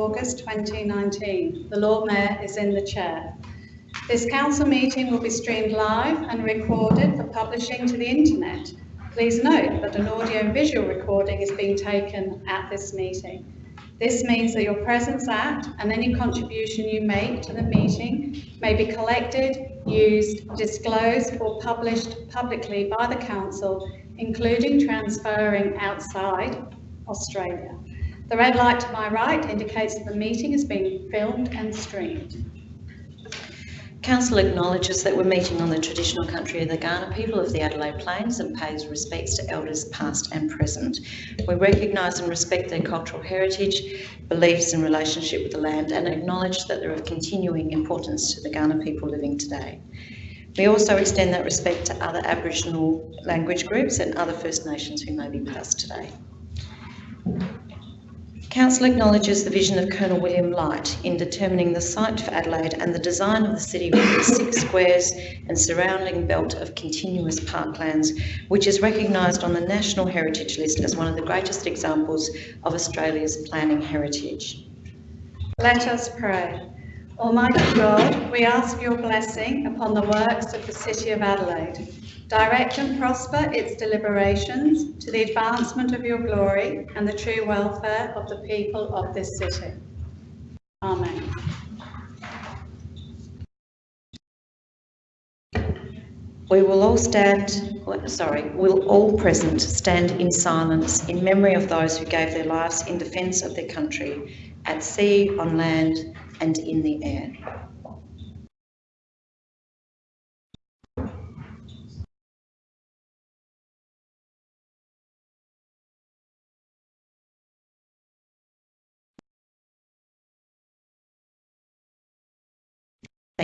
August 2019. The Lord Mayor is in the chair. This council meeting will be streamed live and recorded for publishing to the internet. Please note that an audio visual recording is being taken at this meeting. This means that your presence at and any contribution you make to the meeting may be collected, used, disclosed or published publicly by the council, including transferring outside Australia. The red light to my right indicates that the meeting is being filmed and streamed. Council acknowledges that we're meeting on the traditional country of the Kaurna people of the Adelaide Plains and pays respects to elders past and present. We recognise and respect their cultural heritage, beliefs and relationship with the land and acknowledge that they're of continuing importance to the Kaurna people living today. We also extend that respect to other Aboriginal language groups and other First Nations who may be us today. Council acknowledges the vision of Colonel William Light in determining the site for Adelaide and the design of the city with its six squares and surrounding belt of continuous parklands, which is recognised on the National Heritage List as one of the greatest examples of Australia's planning heritage. Let us pray. Almighty God, we ask your blessing upon the works of the City of Adelaide. Direct and prosper its deliberations to the advancement of your glory and the true welfare of the people of this city. Amen. We will all stand, sorry, we will all present stand in silence in memory of those who gave their lives in defence of their country at sea, on land and in the air.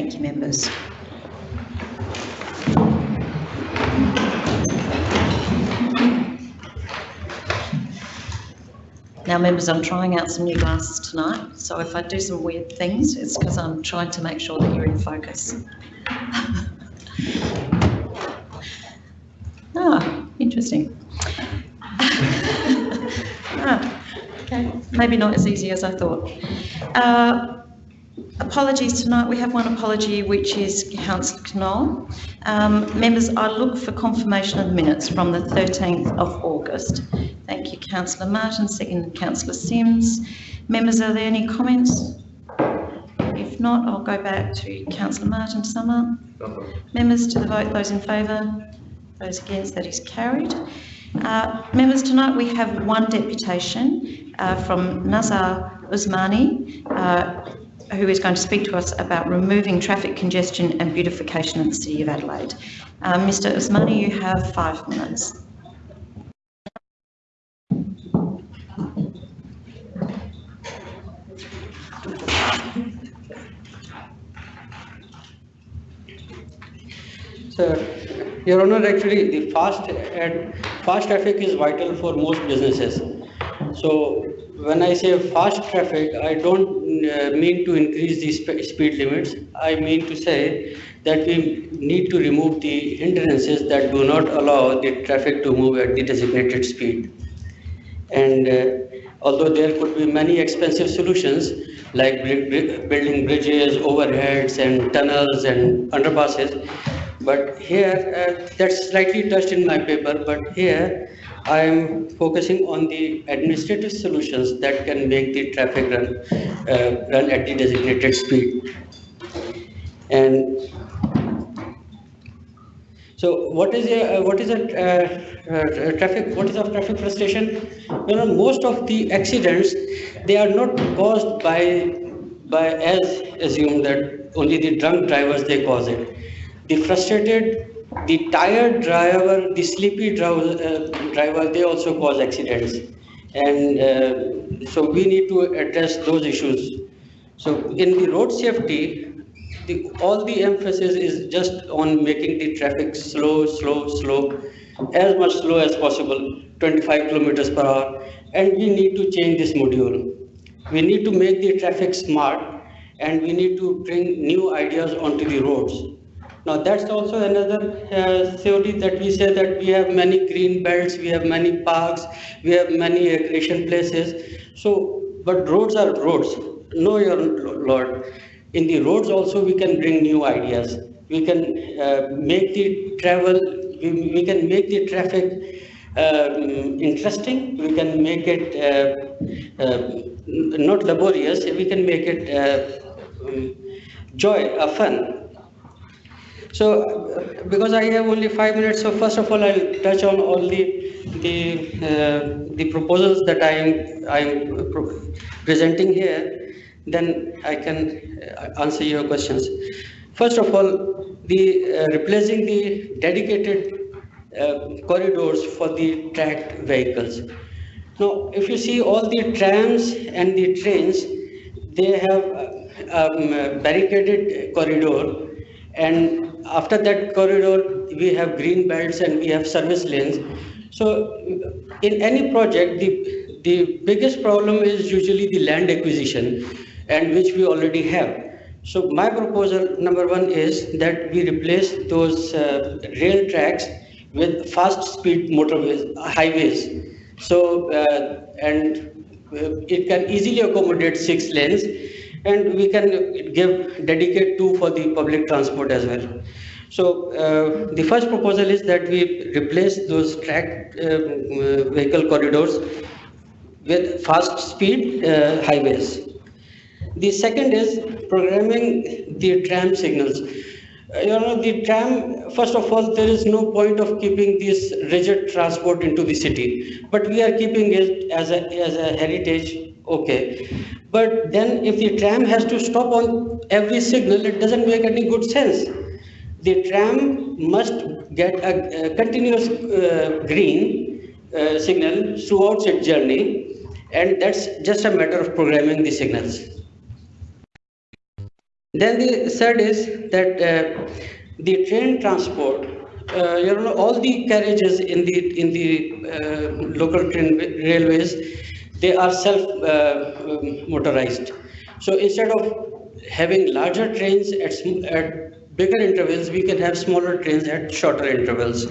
Thank you, members. Now, members, I'm trying out some new glasses tonight, so if I do some weird things, it's because I'm trying to make sure that you're in focus. ah, interesting. ah, okay, maybe not as easy as I thought. Uh, Apologies tonight. We have one apology, which is Councillor Knoll. Um, members, I look for confirmation of minutes from the 13th of August. Thank you, Councillor Martin. Second, Councillor Simms. Members, are there any comments? If not, I'll go back to Councillor Martin to sum up. Members, to the vote, those in favour, those against, that is carried. Uh, members, tonight we have one deputation uh, from Nazar Usmani, uh, who is going to speak to us about removing traffic congestion and beautification of the City of Adelaide. Uh, Mr Usmani, you have five minutes. Sir, Your Honor, actually the fast, and fast traffic is vital for most businesses. So when I say fast traffic, I don't uh, mean to increase the sp speed limits. I mean to say that we need to remove the hindrances that do not allow the traffic to move at the designated speed. And uh, although there could be many expensive solutions like building bridges, overheads and tunnels and underpasses, but here, uh, that's slightly touched in my paper, but here I am focusing on the administrative solutions that can make the traffic run, uh, run at the designated speed. And so what is a, uh, what is a uh, uh, traffic, what is a traffic frustration? You know, most of the accidents, they are not caused by, by as assumed that only the drunk drivers, they cause it. The frustrated the tired driver, the sleepy driver, uh, they also cause accidents. And uh, so we need to address those issues. So in the road safety, the, all the emphasis is just on making the traffic slow, slow, slow, as much slow as possible, 25 kilometers per hour. And we need to change this module. We need to make the traffic smart and we need to bring new ideas onto the roads. Now that's also another uh, theory that we say that we have many green belts, we have many parks, we have many recreation places. So, but roads are roads. no, your lord. In the roads also, we can bring new ideas. We can uh, make the travel, we, we can make the traffic um, interesting. We can make it uh, uh, not laborious. We can make it uh, um, joy, uh, fun. So, because I have only five minutes, so first of all, I'll touch on all the the uh, the proposals that I am I am presenting here. Then I can uh, answer your questions. First of all, the uh, replacing the dedicated uh, corridors for the tracked vehicles. Now, if you see all the trams and the trains, they have um, barricaded corridor and after that corridor, we have green belts and we have service lanes. So in any project, the, the biggest problem is usually the land acquisition and which we already have. So my proposal, number one, is that we replace those uh, rail tracks with fast speed motorways, highways. So, uh, and uh, it can easily accommodate six lanes and we can give dedicate two for the public transport as well. So uh, the first proposal is that we replace those track um, uh, vehicle corridors with fast speed uh, highways. The second is programming the tram signals. Uh, you know, the tram, first of all, there is no point of keeping this rigid transport into the city, but we are keeping it as a, as a heritage, okay. But then if the tram has to stop on every signal, it doesn't make any good sense. The tram must get a, a continuous uh, green uh, signal throughout its journey, and that's just a matter of programming the signals. Then the third is that uh, the train transport, uh, you know, all the carriages in the in the uh, local train railways, they are self uh, um, motorized. So instead of having larger trains at, at bigger intervals, we can have smaller trains at shorter intervals.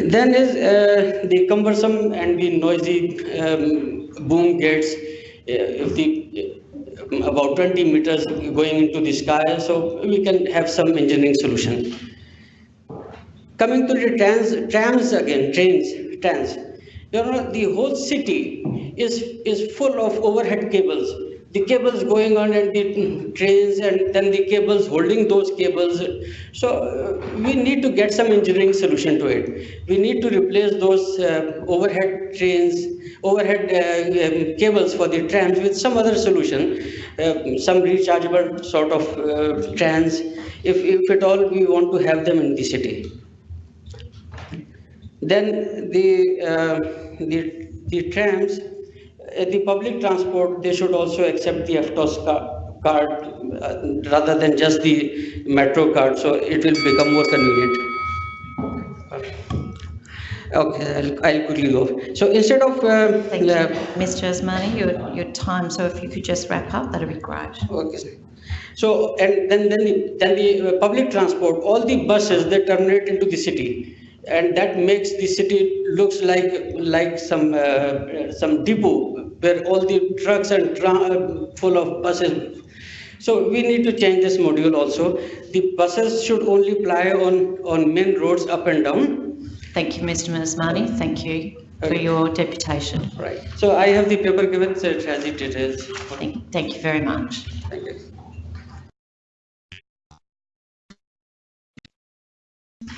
Then is uh, the cumbersome and the noisy um, boom gates. Uh, the uh, about 20 meters going into the sky, so we can have some engineering solution. Coming to the trams, trams again, trains, trams. You know, the whole city is is full of overhead cables. The cables going on and the trains, and then the cables holding those cables. So uh, we need to get some engineering solution to it. We need to replace those uh, overhead trains, overhead uh, um, cables for the trams with some other solution, uh, some rechargeable sort of uh, trams, if, if at all we want to have them in the city. Then the, uh, the, the trams, uh, the public transport, they should also accept the EFTPOS ca- card uh, rather than just the metro card, so it will become more convenient. Okay, I'll, I'll quickly go. So instead of, uh, Thank you. uh, Mr Usmani, your, your time, so if you could just wrap up, that'd be great. Okay. So, and then, then the, then the uh, public transport, all the buses, they terminate into the city. And that makes the city looks like, like some, uh, some depot where all the trucks and tra- uh, full of buses. So we need to change this module also. The buses should only ply on, on main roads up and down. Thank you, Mr Usmani, thank you for Okay. your deputation. Right. So I have the paper given, so it has the details. Thank, thank you very much. Thank you.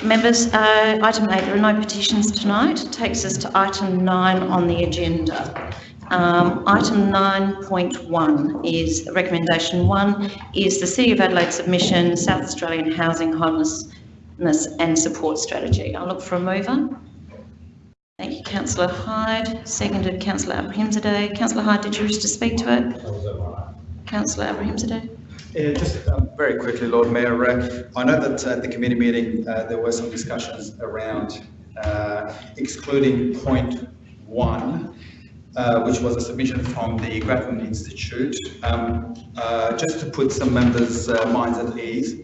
Members, uh, item eight, there are no petitions tonight. It Takes us to item nine on the agenda. Um, item nine point one is, recommendation one is the City of Adelaide submission, South Australian Housing Homelessness and Support Strategy. I'll look for a mover. Thank you, councillor Hyde, seconded councillor Abrahimzadeh. Councillor Hyde, did you wish to speak to it? Councillor Abrahimzadeh? Just um, very quickly, Lord Mayor, uh, I know that at the committee meeting, uh, there were some discussions around uh, excluding point one, uh, which was a submission from the Grattan Institute. Um, uh, Just to put some members' uh, minds at ease,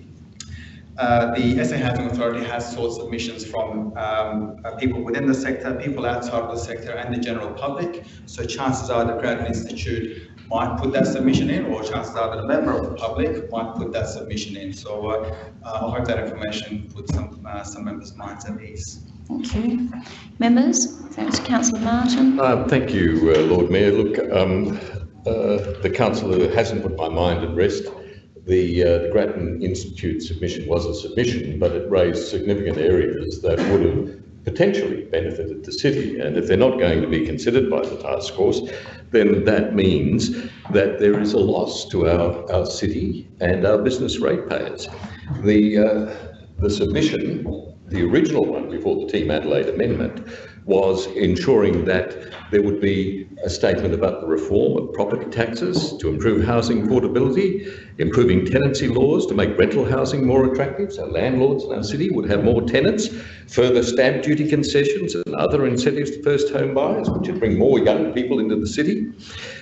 uh, the SA Housing Authority has sought submissions from um, uh, people within the sector, people outside of the sector, and the general public. So chances are the Grattan Institute might put that submission in, or chances are that a member of the public might put that submission in. So uh, uh, I hope that information puts some, uh, some members' minds at ease. Thank you. Members, thanks Councillor Martin. Uh, Thank you, uh, Lord Mayor. Look, um, uh, the councillor hasn't put my mind at rest. The, uh, the Grattan Institute submission was a submission, but it raised significant areas that would have potentially benefited the city. And if they're not going to be considered by the task force, then that means that there is a loss to our, our city and our business ratepayers. The, uh, the submission, the original one before the Team Adelaide amendment, was ensuring that there would be a statement about the reform of property taxes to improve housing affordability, improving tenancy laws to make rental housing more attractive, so landlords in our city would have more tenants, further stamp duty concessions and other incentives to first home buyers, which would bring more young people into the city,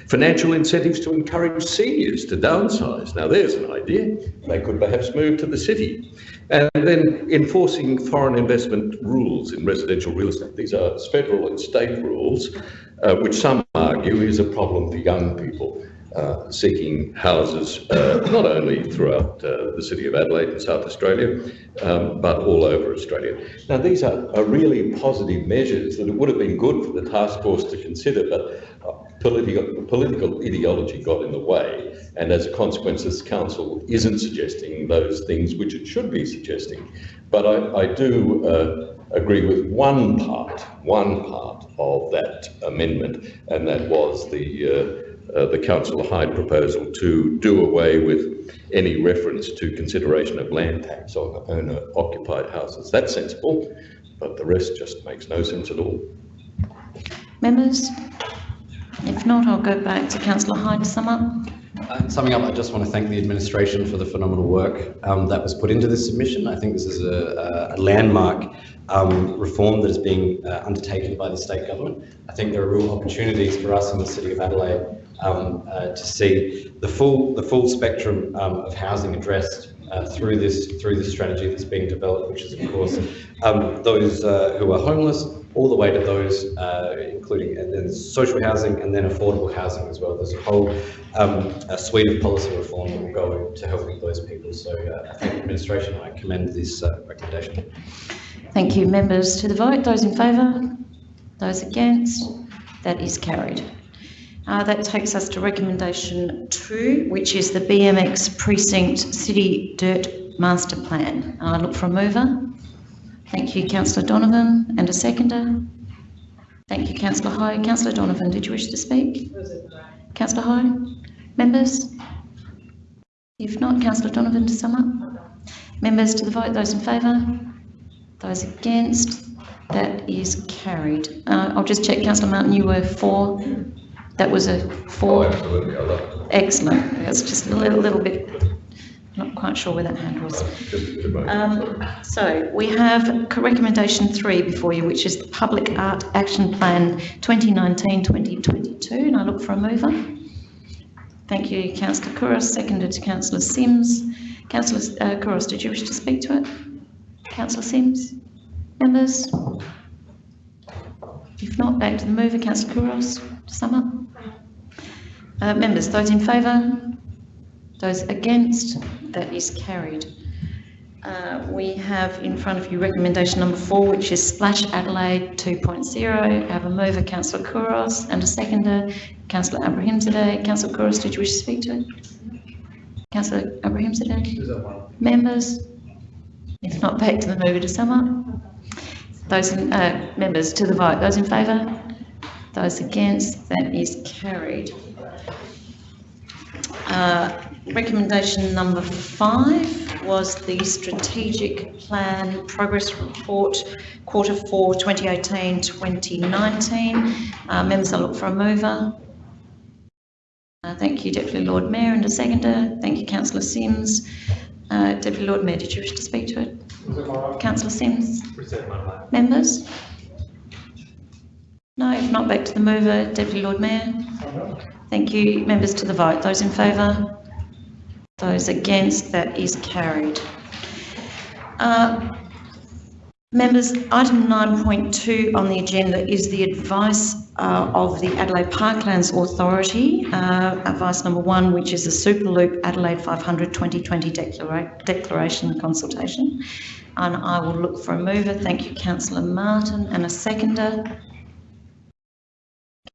financial incentives to encourage seniors to downsize. Now there's an idea. They could perhaps move to the city. And then enforcing foreign investment rules in residential real estate. These are federal and state rules, uh, which some argue is a problem for young people uh, seeking houses, uh, not only throughout uh, the city of Adelaide and South Australia, um, but all over Australia. Now, these are, are really positive measures that it would have been good for the task force to consider, but political, political ideology got in the way. And as a consequence, this council isn't suggesting those things which it should be suggesting. But I, I do uh, agree with one part, one part of that amendment, and that was the uh, uh, the Councillor Hyde proposal to do away with any reference to consideration of land tax on owner occupied houses. That's sensible, but the rest just makes no sense at all. Members? If not, I'll go back to Councillor Hyde to sum up. Uh, Summing up, I just want to thank the administration for the phenomenal work um, that was put into this submission. I think this is a, a landmark um, reform that is being uh, undertaken by the state government. I think there are real opportunities for us in the city of Adelaide um, uh, to see the full the full spectrum um, of housing addressed uh, through this through this strategy that's being developed, which is of course um, those uh, who are homeless, all the way to those uh, including and then social housing and then affordable housing as well. There's a whole um, a suite of policy reform that will go to helping those people. So uh, I thank administration. I commend this uh, recommendation. Thank you. Members to the vote. Those in favour? Those against? That is carried. Uh, that takes us to recommendation two, which is the BMX Precinct City Dirt Master Plan. I look for a mover. Thank you, councillor Donovan, and a seconder. Thank you, councillor Hyde. Councillor Donovan, did you wish to speak? Councillor Hyde? Members? If not, councillor Donovan to sum up. Members to the vote, those in favour? Those against? That is carried. Uh, I'll just check, councillor Martin, you were for? That was a for? absolutely, I love Excellent. That's just a little, little bit, not quite sure where that hand was. Um, so we have recommendation three before you, which is the Public Art Action Plan 2019-2022, and I look for a mover. Thank you, councillor Couros, seconded to councillor Simms. Councillor uh, Couros, did you wish to speak to it? Councillor Simms? Members? If not, back to the mover, councillor Couros, to sum up. Uh, members, those in favour? Those against? That is carried. Uh, we have in front of you recommendation number four, which is Splash Adelaide 2.0. I have a mover, councillor Couros, and a seconder, councillor Abrahimzadeh. Councillor Couros, did you wish to speak to it? Councillor Abrahimzadeh? Members? If not, back to the mover to sum up. Those in, uh, members to the vote, those in favour? Those against, that is carried. Uh, Recommendation number five was the strategic plan progress report, quarter four, 2018, 2019. Uh, Members, I look for a mover. Uh, Thank you, Deputy Lord Mayor, and a seconder. Thank you, councillor Simms. Uh, Deputy Lord Mayor, did you wish to speak to it? Councillor Simms? Members? No, if not, back to the mover, Deputy Lord Mayor. Thank you. Members to the vote. Those in favour? Those against? That is carried. Uh, Members, item 9.2 on the agenda is the advice uh, of the Adelaide Parklands Authority, uh, advice number one, which is the Superloop Adelaide 500 2020 declara- declaration consultation. And I will look for a mover. Thank you, Councillor Martin, and a seconder.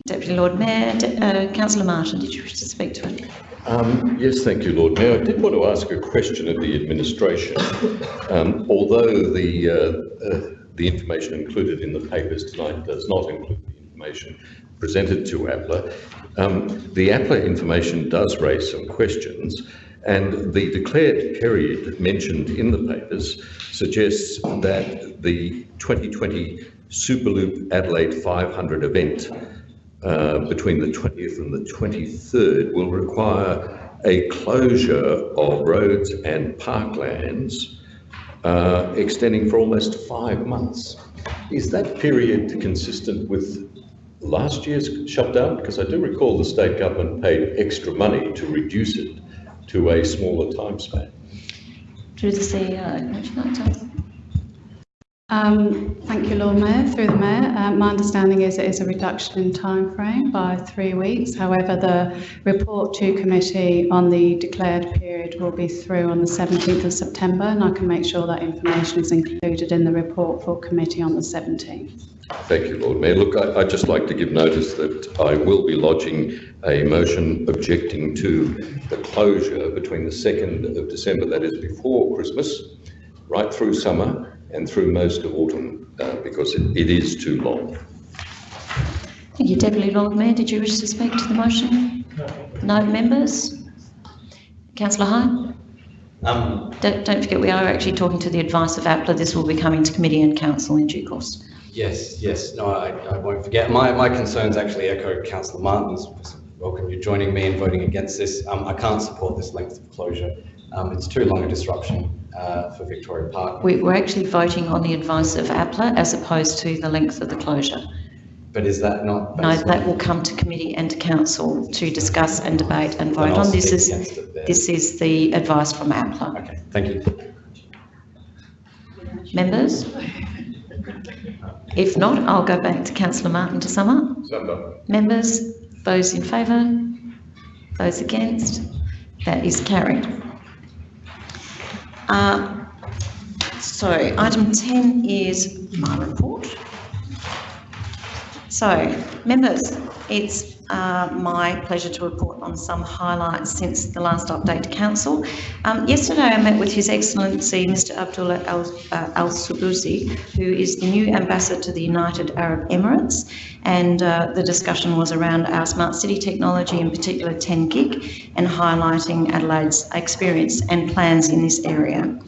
Deputy Lord Mayor, De- uh, Councillor Martin, did you wish to speak to it? Um, Yes, thank you, Lord Mayor. I did want to ask a question of the administration. Um, Although the, uh, uh, the information included in the papers tonight does not include the information presented to APLA, um, the APLA information does raise some questions, and the declared period mentioned in the papers suggests that the 2020 Superloop Adelaide 500 event uh, between the 20th and the 23rd will require a closure of roads and parklands uh, extending for almost five months. Is that period consistent with last year's shutdown? Because I do recall the state government paid extra money to reduce it to a smaller time span. Through the CEO, would you like to? Um, Thank you, Lord Mayor. Through the Mayor, uh, my understanding is it is a reduction in time frame by three weeks. However, the report to committee on the declared period will be through on the 17th of September, and I can make sure that information is included in the report for committee on the 17th. Thank you, Lord Mayor. Look, I- I'd just like to give notice that I will be lodging a motion objecting to the closure between the 2nd of December, that is before Christmas, right through summer and through most of autumn, uh, because it it is too long. Thank you, Deputy Lord Mayor. Did you wish to speak to the motion? No members? Councillor Hyde? Um, Don't, don't forget, we are actually talking to the advice of APLA. This will be coming to committee and council in due course. Yes, yes, no, I, I won't forget. My, my concerns actually echo councillor Martin's. Welcome you joining me in voting against this. Um, I can't support this length of closure. Um, it's too long a disruption, uh, for Victoria Park. We, we're actually voting on the advice of APLA as opposed to the length of the closure. But is that not? No, that will come to committee and to council to discuss and debate and vote on. This is, against it there. this is the advice from APLA. Okay, thank you. Members? If not, I'll go back to councillor Martin to sum up. Members, those in favour? Those against? That is carried. Uh, So item 10 is my report. So, members, it's uh, my pleasure to report on some highlights since the last update to council. Um, yesterday, I met with His Excellency Mr. Abdullah Al, uh, Al who is the new ambassador to the United Arab Emirates, and uh, the discussion was around our smart city technology, in particular 10 gig, and highlighting Adelaide's experience and plans in this area.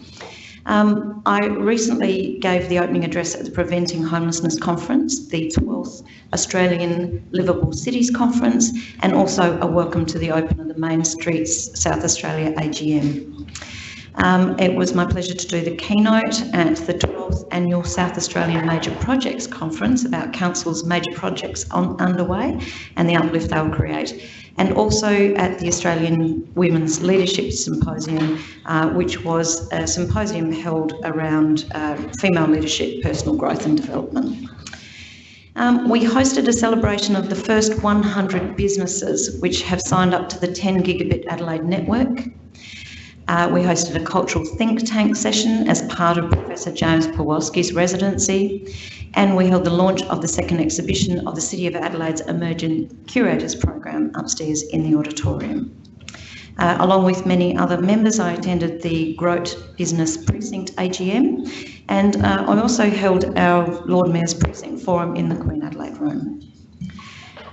Um, I recently gave the opening address at the Preventing Homelessness Conference, the 12th Australian Livable Cities Conference, and also a welcome to the open of the Main Streets South Australia AGM. Um, it was my pleasure to do the keynote at the 12th Annual South Australian Major Projects Conference about Council's major projects on, underway and the uplift they'll create. And also at the Australian Women's Leadership Symposium, uh, which was a symposium held around uh, female leadership, personal growth and development. Um, we hosted a celebration of the first 100 businesses which have signed up to the 10 gigabit Adelaide network. Uh, we hosted a cultural think tank session as part of Professor James Pawlowski's residency, and we held the launch of the second exhibition of the City of Adelaide's Emergent Curators Program upstairs in the auditorium. Uh, along with many other members, I attended the Grote Business Precinct AGM, and uh, I also held our Lord Mayor's Precinct Forum in the Queen Adelaide Room.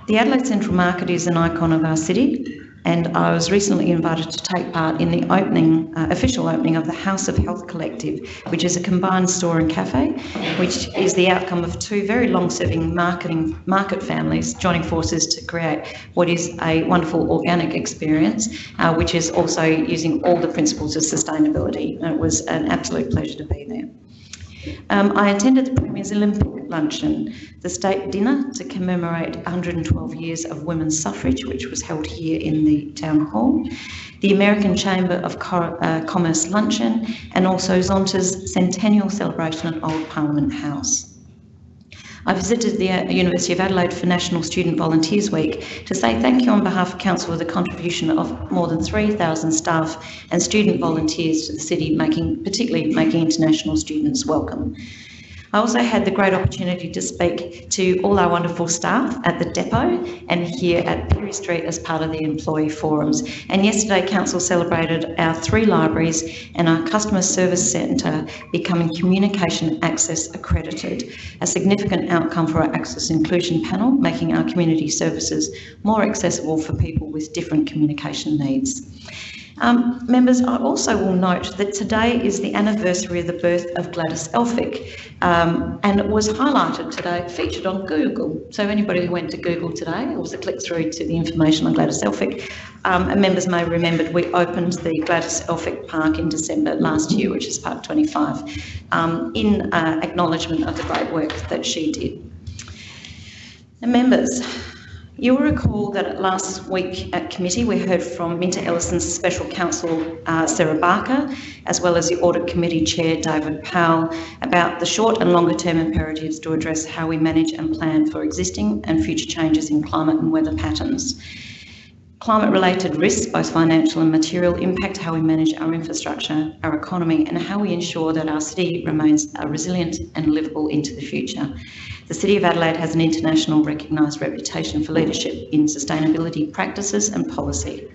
The Adelaide Central Market is an icon of our city, and I was recently invited to take part in the opening, uh, official opening of the House of Health Collective, which is a combined store and cafe, which is the outcome of two very long-serving marketing market families joining forces to create what is a wonderful organic experience, uh, which is also using all the principles of sustainability. And it was an absolute pleasure to be there. Um, I attended the Premier's Olympic luncheon, the state dinner to commemorate 112 years of women's suffrage, which was held here in the town hall, the American Chamber of Co- uh, Commerce luncheon, and also Zonta's centennial celebration at Old Parliament House. I visited the uh, University of Adelaide for National Student Volunteers Week to say thank you on behalf of Council for the contribution of more than 3,000 staff and student volunteers to the city, making particularly making international students welcome. I also had the great opportunity to speak to all our wonderful staff at the depot and here at Pirie Street as part of the employee forums. And yesterday, Council celebrated our three libraries and our customer service centre becoming Communication Access accredited, a significant outcome for our Access Inclusion panel, making our community services more accessible for people with different communication needs. Um, members, I also will note that today is the anniversary of the birth of Gladys Elphick um, and it was highlighted today, featured on Google. So anybody who went to Google today, it was a click through to the information on Gladys Elphick. Um, and members may remember we opened the Gladys Elphick Park in December last year, which is Park 25, um, in uh, acknowledgement of the great work that she did. And members, You'll recall that last week at committee we heard from MinterEllison's special counsel uh, Sarah Barker, as well as the audit committee chair David Powell, about the short and longer term imperatives to address how we manage and plan for existing and future changes in climate and weather patterns. Climate related risks, both financial and material, impact how we manage our infrastructure, our economy, and how we ensure that our city remains uh, resilient and livable into the future. The City of Adelaide has an international recognised reputation for leadership in sustainability practices and policy.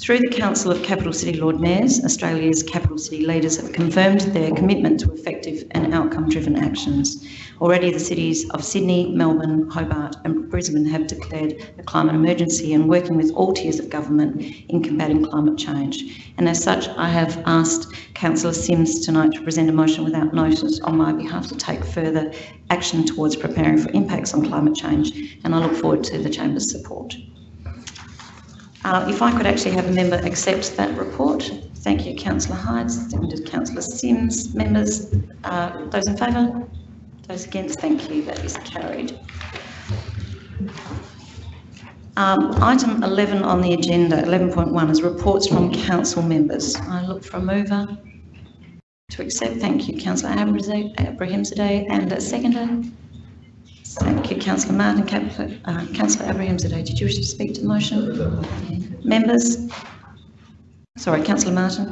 Through the Council of Capital City Lord Mayors, Australia's capital city leaders have confirmed their commitment to effective and outcome-driven actions. Already the cities of Sydney, Melbourne, Hobart and Brisbane have declared a climate emergency and working with all tiers of government in combating climate change. And as such, I have asked Councillor Simms tonight to present a motion without notice on my behalf to take further action towards preparing for impacts on climate change and I look forward to the Chamber's support. Uh, if I could actually have a member accept that report. Thank you, Councillor Hyde, seconded Councillor Simms. Members, uh, those in favour? Those against? Thank you. That is carried. Um, item 11 on the agenda, 11.1, is reports from council members. I look for a mover to accept. Thank you, Councillor Abrahimzadeh, and a seconder. Thank you, Councillor Martin. Uh, Councillor Abrahimzadeh, did you wish to speak to the motion? Members? Sorry, Councillor Martin.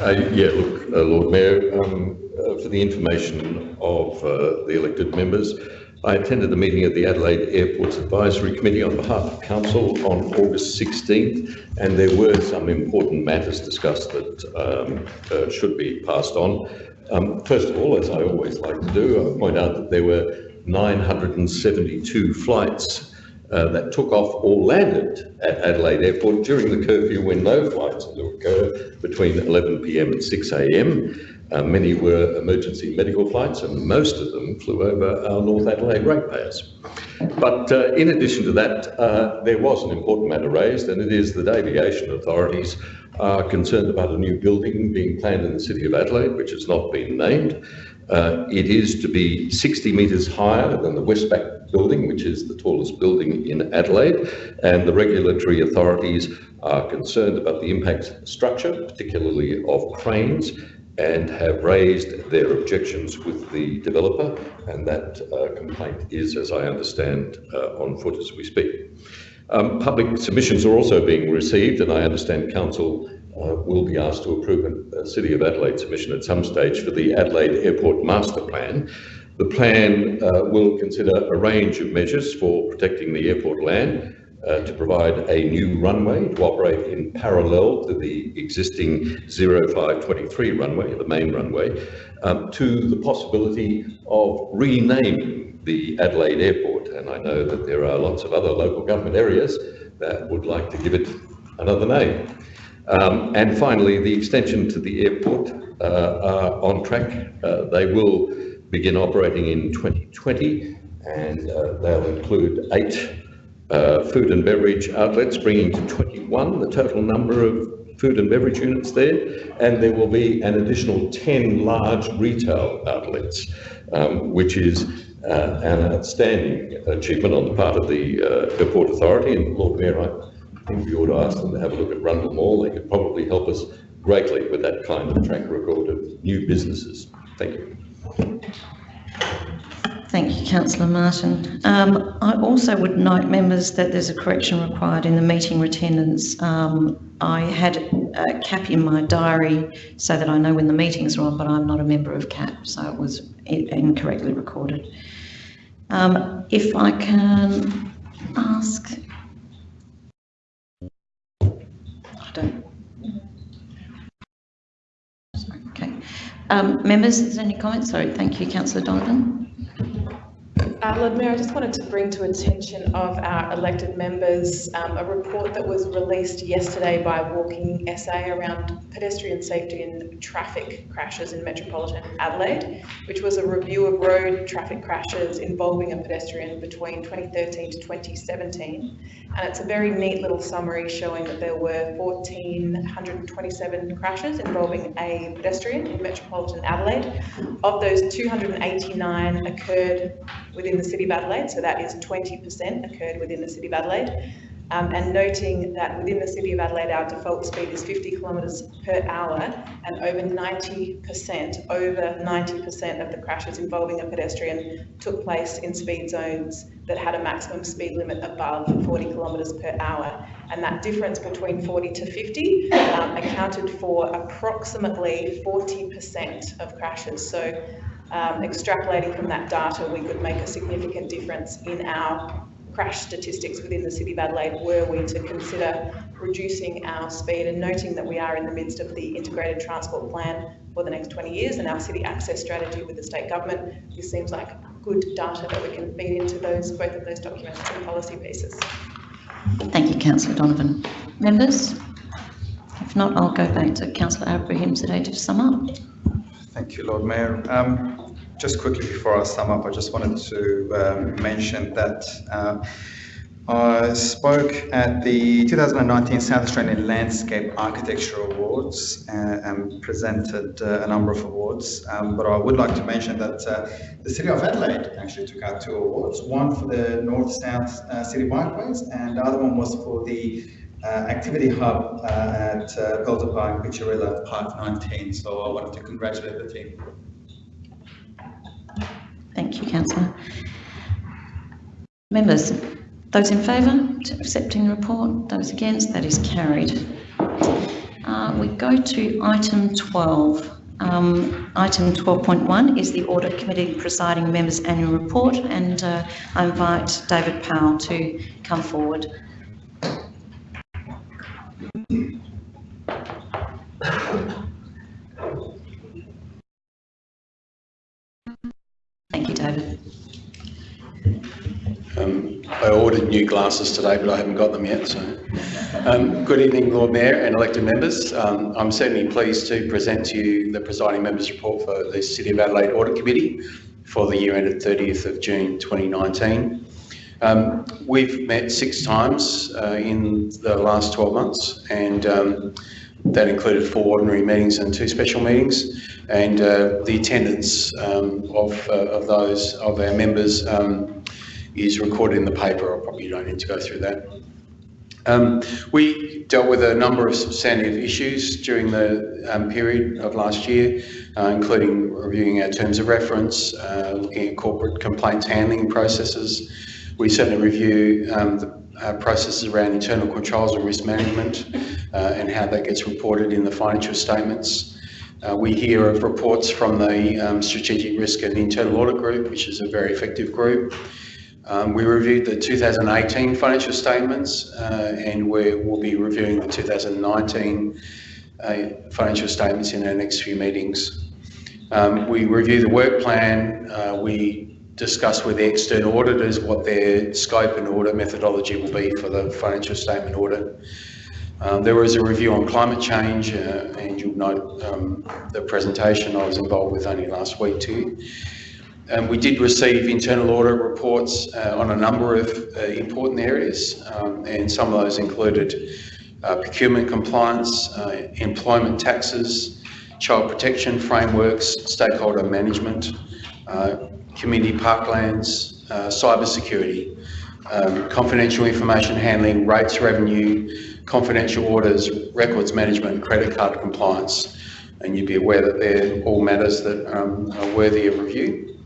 Uh, yeah, look, uh, Lord Mayor, um, for the information of uh, the elected members, I attended the meeting of the Adelaide Airports Advisory Committee on behalf of Council on August 16th, and there were some important matters discussed that um, uh, should be passed on. Um, first of all, as I always like to do, I point out that there were 972 flights uh, that took off or landed at Adelaide Airport during the curfew when no flights to occur between 11pm and 6am. Uh, many were emergency medical flights and most of them flew over our North Adelaide ratepayers. But uh, in addition to that, uh, there was an important matter raised and it is that aviation authorities are concerned about a new building being planned in the City of Adelaide, which has not been named. Uh, it is to be 60 metres higher than the Westpac building, which is the tallest building in Adelaide, and the regulatory authorities are concerned about the impact structure, particularly of cranes, and have raised their objections with the developer, and that uh, complaint is, as I understand, uh, on foot as we speak. Um, public submissions are also being received, and I understand Council will be asked to approve a, a City of Adelaide submission at some stage for the Adelaide Airport Master Plan. The plan uh, will consider a range of measures for protecting the airport land, uh, to provide a new runway to operate in parallel to the existing 0523 runway, the main runway, um, to the possibility of renaming the Adelaide Airport. And I know that there are lots of other local government areas that would like to give it another name. Um, and finally, the extension to the airport uh, are on track. Uh, they will begin operating in 2020 and uh, they'll include eight food and beverage outlets, bringing to 21 the total number of food and beverage units there. And there will be an additional 10 large retail outlets, um, which is uh, an outstanding achievement on the part of the uh, Airport Authority. And Lord Mayor, I think we ought to ask them to have a look at Rundle Mall. They could probably help us greatly with that kind of track record of new businesses. Thank you. Thank you, councillor Martin. Um, I also would note, members, that there's a correction required in the meeting attendance. Um, I had a CAP in my diary so that I know when the meetings are on, but I'm not a member of CAP, so it was incorrectly recorded. Um, if I can ask. I don't. Sorry, okay. Um, members, is there any comments? Sorry, thank you, councillor Donovan. Uh, Lord Mayor, I just wanted to bring to attention of our elected members um, a report that was released yesterday by Walking SA around pedestrian safety and traffic crashes in metropolitan Adelaide, which was a review of road traffic crashes involving a pedestrian between 2013 to 2017. And it's a very neat little summary showing that there were 1,427 crashes involving a pedestrian in metropolitan Adelaide. Of those, 289 occurred within the City of Adelaide, so that is 20% occurred within the City of Adelaide. Um, and noting that within the City of Adelaide, our default speed is 50 kilometres per hour, and over 90%, over 90% of the crashes involving a pedestrian took place in speed zones that had a maximum speed limit above 40 kilometres per hour. And that difference between 40 to 50 um, accounted for approximately 40% of crashes. So um, extrapolating from that data, we could make a significant difference in our crash statistics within the City of Adelaide were we to consider reducing our speed and noting that we are in the midst of the integrated transport plan for the next 20 years and our city access strategy with the state government. This seems like good data that we can feed into those, both of those documents and policy pieces. Thank you, councillor Donovan. Members? If not, I'll go back to councillor Abrahimzadeh to sum up. Thank you, Lord Mayor. Um, just quickly before I sum up, I just wanted to um, mention that uh, I spoke at the 2019 South Australian Landscape Architecture Awards uh, and presented uh, a number of awards. Um, but I would like to mention that uh, the City of Adelaide actually took out two awards, one for the North-South uh, City Bikeways and the other one was for the uh, activity hub uh, at uh, Pelzer Park, Pityarilla Park 19. So I wanted to congratulate the team. Thank you, councillor. Members, those in favour to accepting the report, those against, that is carried. Uh, we go to item 12. Um, item 12.1 is the Audit Committee Presiding Members' Annual Report, and uh, I invite David Powell to come forward. Thank you, David. Um, I ordered new glasses today, but I haven't got them yet, so. Um, good evening, Lord Mayor and elected members. Um, I'm certainly pleased to present to you the presiding members' report for the City of Adelaide Audit Committee for the year ended 30th of June 2019. Um, we've met six times uh, in the last 12 months, and um, that included four ordinary meetings and two special meetings. And uh, the attendance um, of, uh, of those of our members um, is recorded in the paper. I probably don't need to go through that. Um, we dealt with a number of substantive issues during the um, period of last year, uh, including reviewing our terms of reference, uh, looking at corporate complaints handling processes. We certainly review um, the uh, processes around internal controls and risk management uh, and how that gets reported in the financial statements. Uh, we hear of reports from the um, Strategic Risk and Internal Audit Group, which is a very effective group. Um, we reviewed the 2018 financial statements uh, and we will be reviewing the 2019 uh, financial statements in our next few meetings. Um, we review the work plan, uh, we discuss with the external auditors what their scope and audit methodology will be for the financial statement audit. Um, there was a review on climate change uh, and you'll note um, the presentation I was involved with only last week too. Um, we did receive internal audit reports uh, on a number of uh, important areas, um, and some of those included uh, procurement compliance, uh, employment taxes, child protection frameworks, stakeholder management, uh, community parklands, uh, cyber security, um, confidential information handling, rates revenue, confidential orders, records management, credit card compliance. And you'd be aware that they're all matters that um, are worthy of review.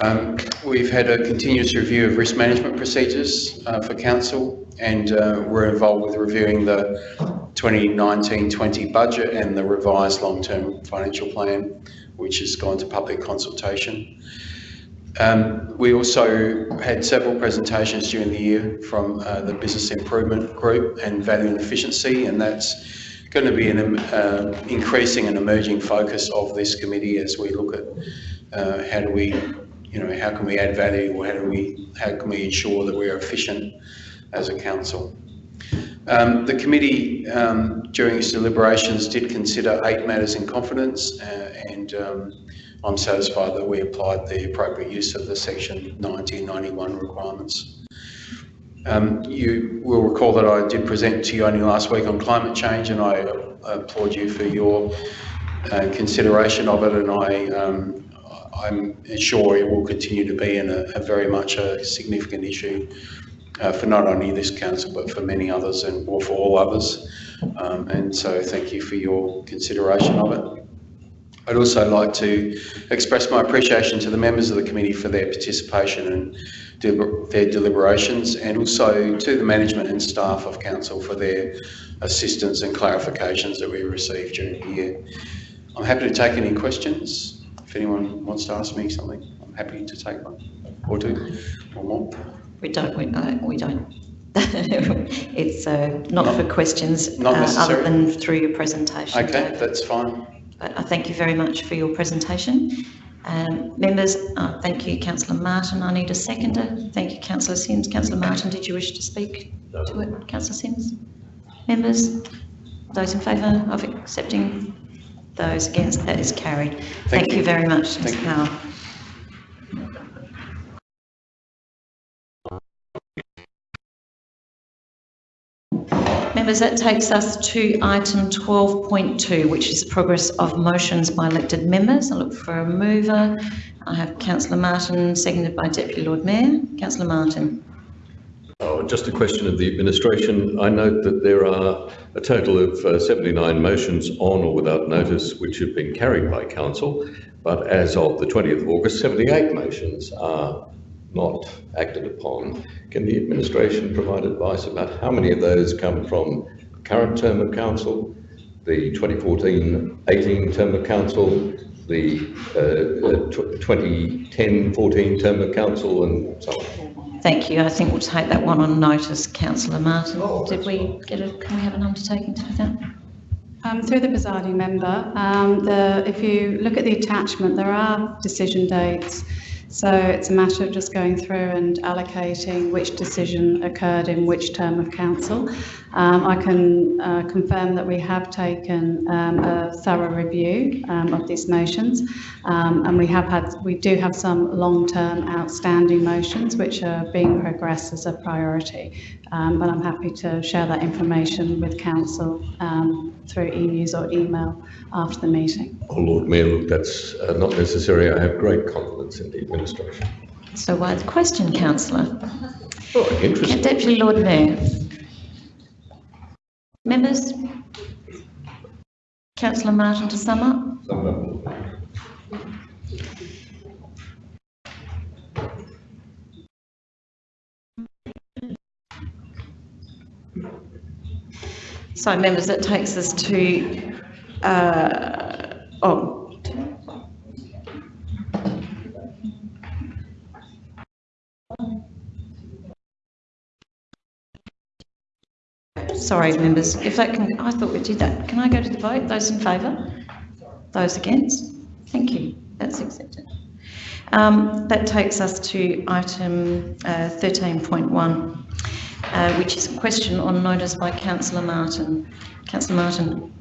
Um, We've had a continuous review of risk management procedures uh, for council and uh, we're involved with reviewing the 2019-20 budget and the revised long-term financial plan, which has gone to public consultation. Um, we also had several presentations during the year from uh, the Business Improvement Group and Value and Efficiency, and that's going to be an uh, increasing and emerging focus of this committee as we look at uh, how do we, you know, how can we add value or how do we, how can we ensure that we're efficient as a council. Um, the committee, um, during its deliberations, did consider eight matters in confidence, uh, and um, I'm satisfied that we applied the appropriate use of the section 1991 requirements. Um, you will recall that I did present to you only last week on climate change, and I applaud you for your uh, consideration of it, and I, um, I'm sure it will continue to be in a, a very much a significant issue uh, for not only this council but for many others and or for all others. Um, and so thank you for your consideration of it. I'd also like to express my appreciation to the members of the committee for their participation and de- their deliberations and also to the management and staff of council for their assistance and clarifications that we received during the year. I'm happy to take any questions. If anyone wants to ask me something, I'm happy to take one or two or more. We don't, we, we don't. It's uh, not for questions, Not uh, other than through your presentation. Okay, that's fine. But I thank you very much for your presentation. Um, members, uh, thank you, councillor Martin. I need a seconder. Thank you, councillor Simms. Councillor Martin, did you wish to speak to it? Councillor Simms? Members, those in favour of accepting? Those against? That is carried. Thank you you. very much, Ms Thank. Powell. That takes us to item 12.2, which is progress of motions by elected members. I look for a mover. I have councillor Martin, seconded by Deputy Lord Mayor. Councillor Martin. Oh, just a question of the administration. I note that there are a total of uh, 79 motions on or without notice which have been carried by council, but as of the 20th of August, 78 motions are not acted upon. Can the administration provide advice about how many of those come from the current term of council, the 2014-18 term of council, the uh, uh, 2010-14 term of council, and so on? Thank you. I think we'll take that one on notice, councillor Martin. Did we get a, can we have an undertaking to do that? Um, through the presiding member, um, the, if you look at the attachment, there are decision dates. So it's a matter of just going through and allocating which decision occurred in which term of council. Um, I can uh, confirm that we have taken um, a thorough review um, of these motions, um, and we have had, we do have some long-term outstanding motions which are being progressed as a priority. Um, but I'm happy to share that information with council um, through e-news or email after the meeting. Oh, Lord Mayor, look, that's uh, not necessary. I have great confidence in the administration. So why the question, councillor? Oh, interesting. Deputy Lord Mayor. Members? Councillor Martin to sum up? So members, that takes us to, uh, oh. Sorry, members, if that can, I thought we did that. Can I go to the vote? Those in favour? Those against? Thank you, that's accepted. Um, that takes us to item uh, 13.1, uh, which is a question on notice by councillor Martin. Councillor Martin.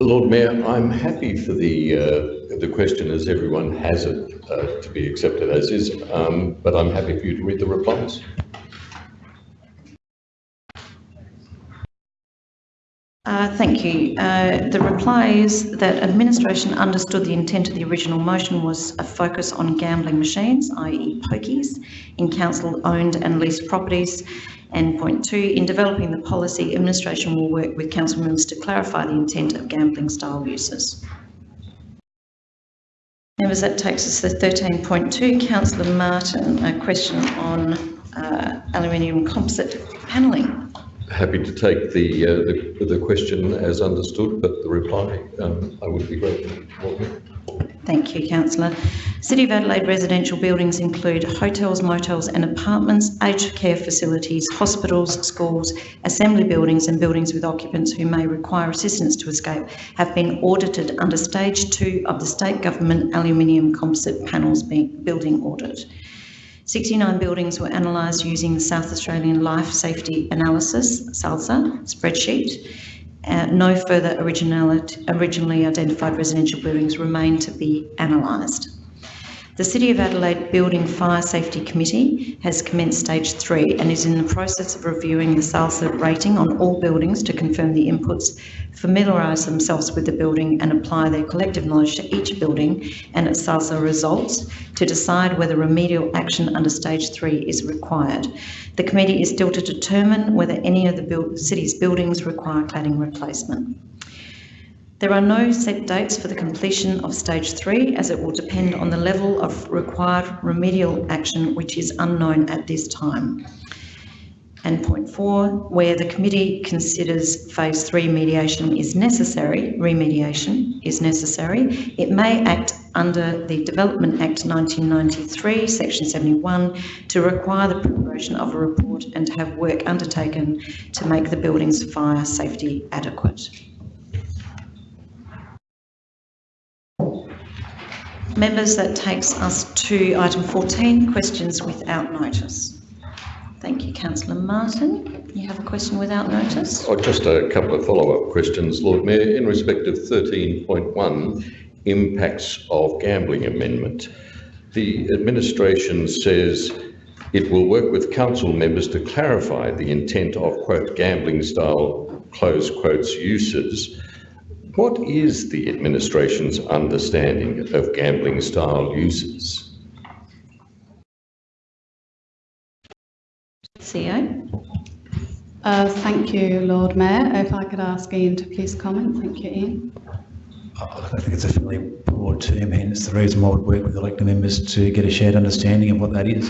Lord Mayor, I'm happy for the, uh, the question as everyone has it uh, to be accepted as is, um, but I'm happy for you to read the replies. Uh, Thank you. Uh, The reply is that administration understood the intent of the original motion was a focus on gambling machines, i.e. pokies, in council-owned and leased properties. And point two, in developing the policy, administration will work with council members to clarify the intent of gambling style uses. Members, that takes us to 13.2. Councillor Martin, a question on uh, aluminium composite panelling. Happy to take the, uh, the, the question as understood, but the reply, um, I would be grateful. Thank you, councillor. City of Adelaide residential buildings include hotels, motels and apartments, aged care facilities, hospitals, schools, assembly buildings and buildings with occupants who may require assistance to escape have been audited under stage two of the state government aluminium composite panels building audit. 69 buildings were analysed using the South Australian Life Safety Analysis, SALSA, spreadsheet. Uh, no further originally identified residential buildings remain to be analysed. The City of Adelaide Building Fire Safety Committee has commenced stage three and is in the process of reviewing the SALSA rating on all buildings to confirm the inputs, familiarise themselves with the building and apply their collective knowledge to each building and its SALSA results to decide whether remedial action under stage three is required. The committee is still to determine whether any of the build, city's buildings require cladding replacement. There are no set dates for the completion of stage three as it will depend on the level of required remedial action which is unknown at this time. And point four, where the committee considers phase three mediation is necessary, remediation is necessary, it may act under the Development Act 1993, section 71, to require the preparation of a report and to have work undertaken to make the building's fire safety adequate. Members, that takes us to item 14, questions without notice. Thank you, councillor Martin. You have a question without notice? Oh, just a couple of follow-up questions, Lord Mayor. In respect of 13.1, impacts of gambling amendment. The administration says it will work with council members to clarify the intent of, quote, gambling style, close quotes, uses. What is the administration's understanding of gambling style uses? CEO? Uh, Thank you, Lord Mayor. If I could ask Ian to please comment. Thank you, Ian. I think it's a fairly broad term, hence the reason why I would work with elected members to get a shared understanding of what that is.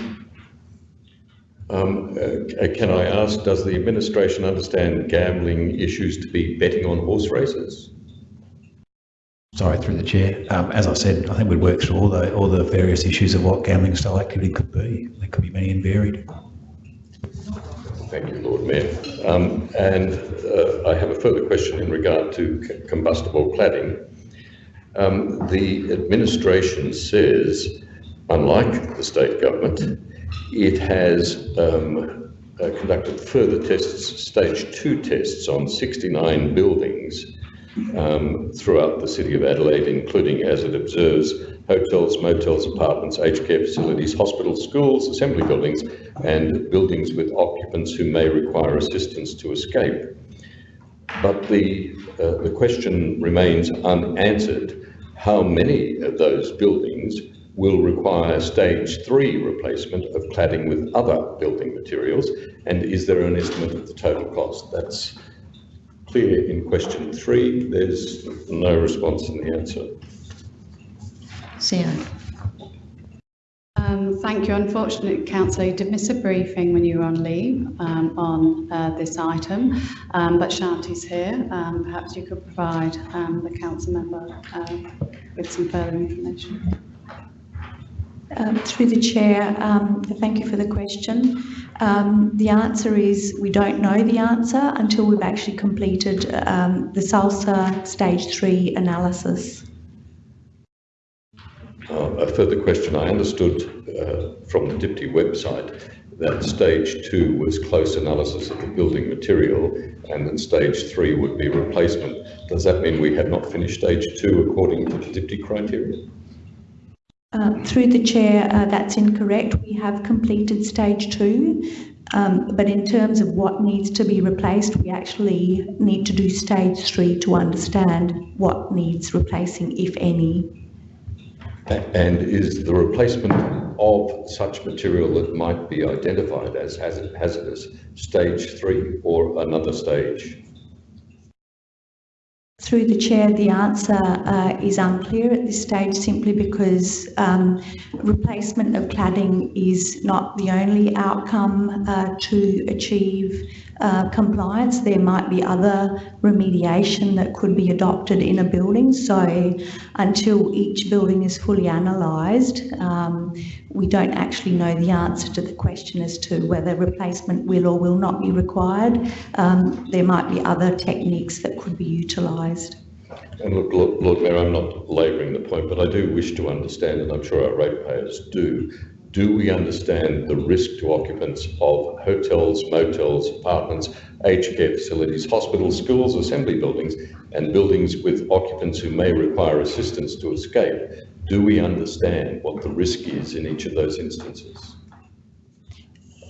Um, uh, can I ask, does the administration understand gambling issues to be betting on horse races? Sorry, through the chair. Um, as I said, I think we'd work through all the all the various issues of what gambling style activity could be. There could be many and varied. Thank you, Lord Mayor. Um, and uh, I have a further question in regard to combustible cladding. Um, the administration says, unlike the state government, it has um, uh, conducted further tests, stage two tests on 69 buildings um, throughout the city of Adelaide, including as it observes hotels, motels, apartments, aged care facilities, hospitals, schools, assembly buildings, and buildings with occupants who may require assistance to escape. But the, uh, the question remains unanswered. How many of those buildings will require stage three replacement of cladding with other building materials? And is there an estimate of the total cost? That's clear in question three. There's no response in the answer. CEO? Um, Thank you. Unfortunately, councillor, you did miss a briefing when you were on leave um, on uh, this item, um, but Shanti's here. Um, Perhaps you could provide um, the council member uh, with some further information. Um, Through the chair, um, thank you for the question. Um, The answer is we don't know the answer until we've actually completed um, the SALSA stage three analysis. Uh, a further question. I understood uh, from the DPTI website that stage two was close analysis of the building material and then stage three would be replacement. Does that mean we have not finished stage two according to the DPTI criteria? Uh, Through the chair, uh, that's incorrect. We have completed stage two, um, but in terms of what needs to be replaced, we actually need to do stage three to understand what needs replacing, if any. And is the replacement of such material that might be identified as hazardous stage three or another stage? Through the chair, the answer uh, is unclear at this stage simply because um, replacement of cladding is not the only outcome uh, to achieve uh, compliance. There might be other remediation that could be adopted in a building. So until each building is fully analysed, um, we don't actually know the answer to the question as to whether replacement will or will not be required. Um, there might be other techniques that could be utilised. And look, Lord Lord Mayor, I'm not labouring the point, but I do wish to understand, and I'm sure our ratepayers do, do we understand the risk to occupants of hotels, motels, apartments, aged care facilities, hospitals, schools, assembly buildings, and buildings with occupants who may require assistance to escape? Do we understand what the risk is in each of those instances?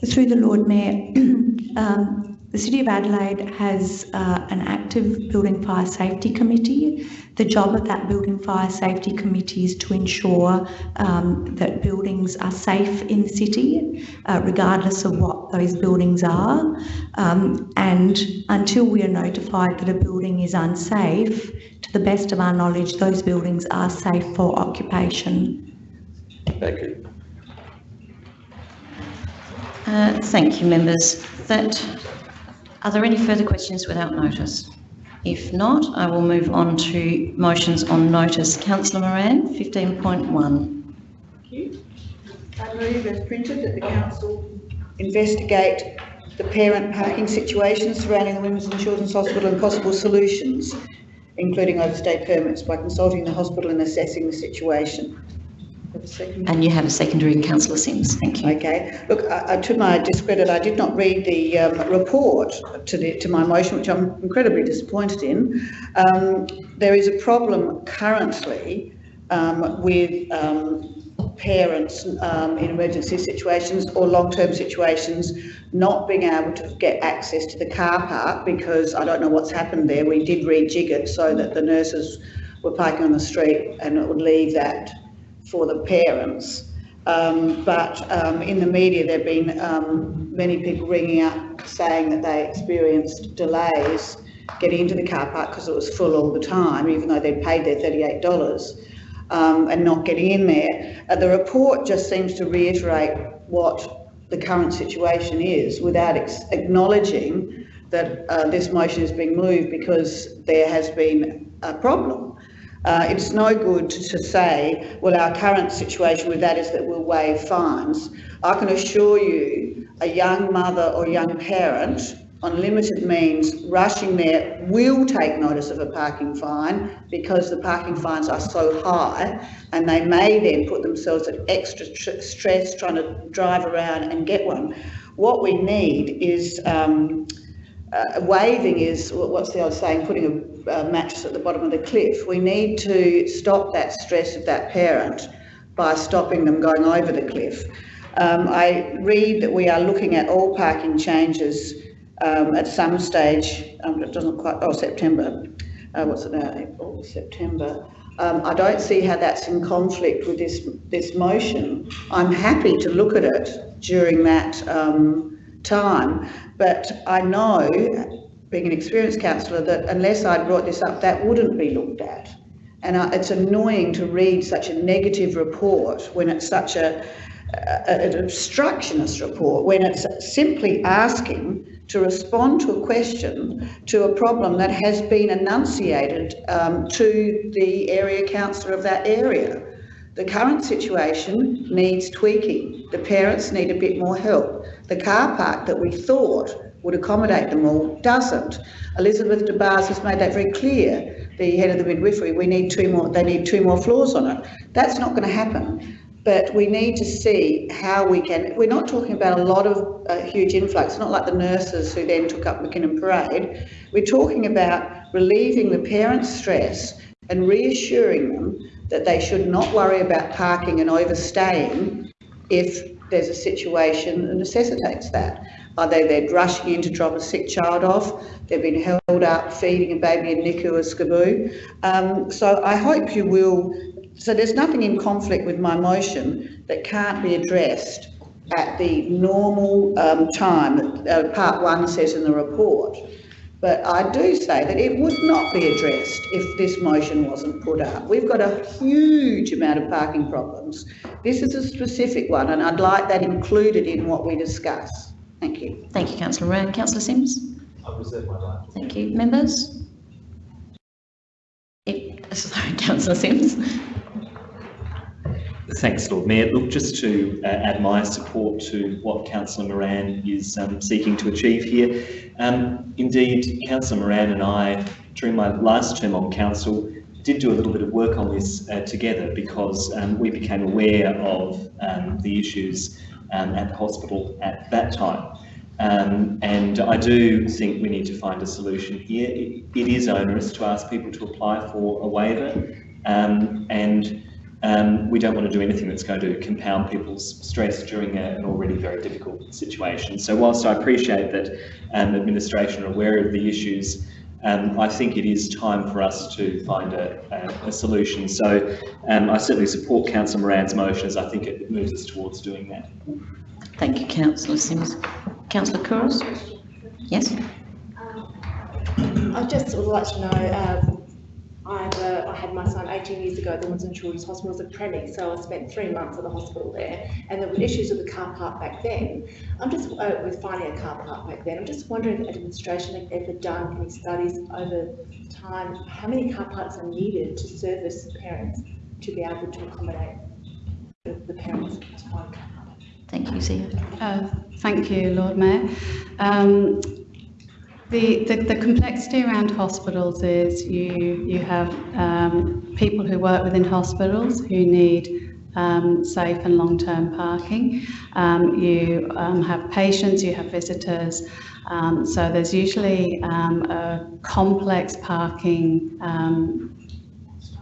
Through the Lord Mayor, um, the City of Adelaide has uh, an active Building Fire Safety Committee. The job of that Building Fire Safety Committee is to ensure um, that buildings are safe in the city, uh, regardless of what those buildings are. Um, and until we are notified that a building is unsafe, to the best of our knowledge, those buildings are safe for occupation. Thank you. Uh, thank you, members. That, are there any further questions without notice? If not, I will move on to motions on notice. Councillor Moran, 15.1. Thank you. I move as printed that the council investigate the parent parking situation surrounding the Women's and Children's Hospital and possible solutions, including overstay permits, by consulting the hospital and assessing the situation. And you have a secondary in councillor Simms. Thank you. Okay, look, to my discredit, I did not read the um, report to the, to my motion, which I'm incredibly disappointed in. Um, there is a problem currently um, with um, parents um, in emergency situations or long-term situations not being able to get access to the car park because I don't know what's happened there. We did rejig it so that the nurses were parking on the street and it would leave that for the parents. Um, but um, in the media, there have been um, many people ringing up saying that they experienced delays getting into the car park because it was full all the time, even though they'd paid their $38 um, and not getting in there. Uh, the report just seems to reiterate what the current situation is without acknowledging that uh, this motion is being moved because there has been a problem. Uh, it's no good to, say, well, our current situation with that is that we'll waive fines. I can assure you, a young mother or young parent on limited means rushing there will take notice of a parking fine because the parking fines are so high and they may then put themselves at extra tr- stress trying to drive around and get one. What we need is um, uh, waiving is what's the old saying, putting a, a mattress at the bottom of the cliff. We need to stop that stress of that parent by stopping them going over the cliff. Um, I read that we are looking at all parking changes um, at some stage, um, it doesn't quite, oh, September, uh, what's it now, September. Um, I don't see how that's in conflict with this, this motion. I'm happy to look at it during that um, time, but I know, being an experienced councillor, that unless I brought this up, that wouldn't be looked at. And uh, it's annoying to read such a negative report when it's such a, a, an obstructionist report, when it's simply asking to respond to a question, to a problem that has been enunciated um, to the area councillor of that area. The current situation needs tweaking. The parents need a bit more help. The car park that we thought would accommodate them all doesn't. Elizabeth DeBars has made that very clear, the head of the midwifery, we need two more, they need two more floors on it. That's not going to happen but we need to see how we can. We're not talking about a lot of uh, huge influx, not like the nurses who then took up Mackinnon Parade. We're talking about relieving the parents' stress and reassuring them that they should not worry about parking and overstaying if there's a situation that necessitates that. Either they're rushing in to drop a sick child off, they've been held up feeding a baby in NICU or SCBU. Um, so I hope you will so there's nothing in conflict with my motion that can't be addressed at the normal um, time that uh, part one says in the report. But I do say that it would not be addressed if this motion wasn't put up. We've got a huge amount of parking problems. This is a specific one, and I'd like that included in what we discuss. Thank you. Thank you, councillor Moran. Councillor Simms? I reserve my right. Thank you. Members? If, sorry, councillor Simms? Thanks, Lord Mayor. Look, just to uh, add my support to what Councillor Moran is um, seeking to achieve here. Um, indeed, Councillor Moran and I, during my last term on council, did do a little bit of work on this uh, together because um, we became aware of um, the issues um, at the hospital at that time. Um, and I do think we need to find a solution here. It, it is onerous to ask people to apply for a waiver, um, and um, we don't want to do anything that's going to compound people's stress during a, an already very difficult situation. So whilst I appreciate that um, administration are aware of the issues, um, I think it is time for us to find a, a, a solution. So um, I certainly support Councillor Moran's motion as I think it moves us towards doing that. Thank you, councillor Simms. Councillor Couros? Yes? I'd just would like to know, um, I've, I had my son 18 years ago at the Women's and Children's Hospital as a preemie, so I spent three months at the hospital there, and there were issues with the car park back then. I'm just, uh, with finding a car park back then, I'm just wondering if administration have ever done any studies over time, how many car parks are needed to service parents to be able to accommodate the, the parents to find car park? Thank you, Zia. Uh, Thank you, Lord Mayor. Um, The, the, the complexity around hospitals is you, you have um, people who work within hospitals who need um, safe and long-term parking. Um, you um, have patients, you have visitors. Um, so there's usually um, a complex parking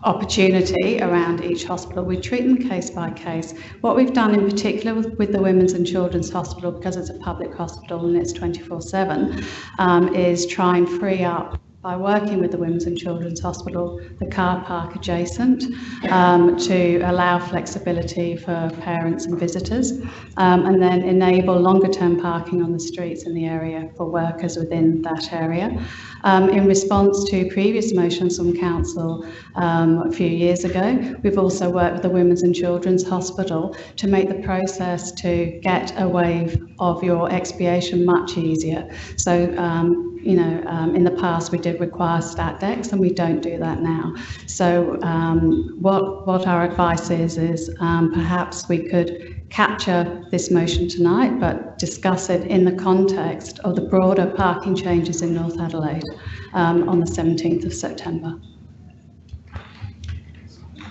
opportunity around each hospital. We treat them case by case. What we've done in particular with, with the Women's and Children's Hospital, because it's a public hospital and it's 24-7, um, is try and free up by working with the Women's and Children's Hospital, the car park adjacent, um, to allow flexibility for parents and visitors, um, and then enable longer term parking on the streets in the area for workers within that area. Um, in response to previous motions from council um, a few years ago, we've also worked with the Women's and Children's Hospital to make the process to get a wave of your expiation much easier. So, um, you know, um, in the past we did require stat decks and we don't do that now. So um, what, what our advice is, is um, perhaps we could capture this motion tonight, but discuss it in the context of the broader parking changes in North Adelaide um, on the 17th of September.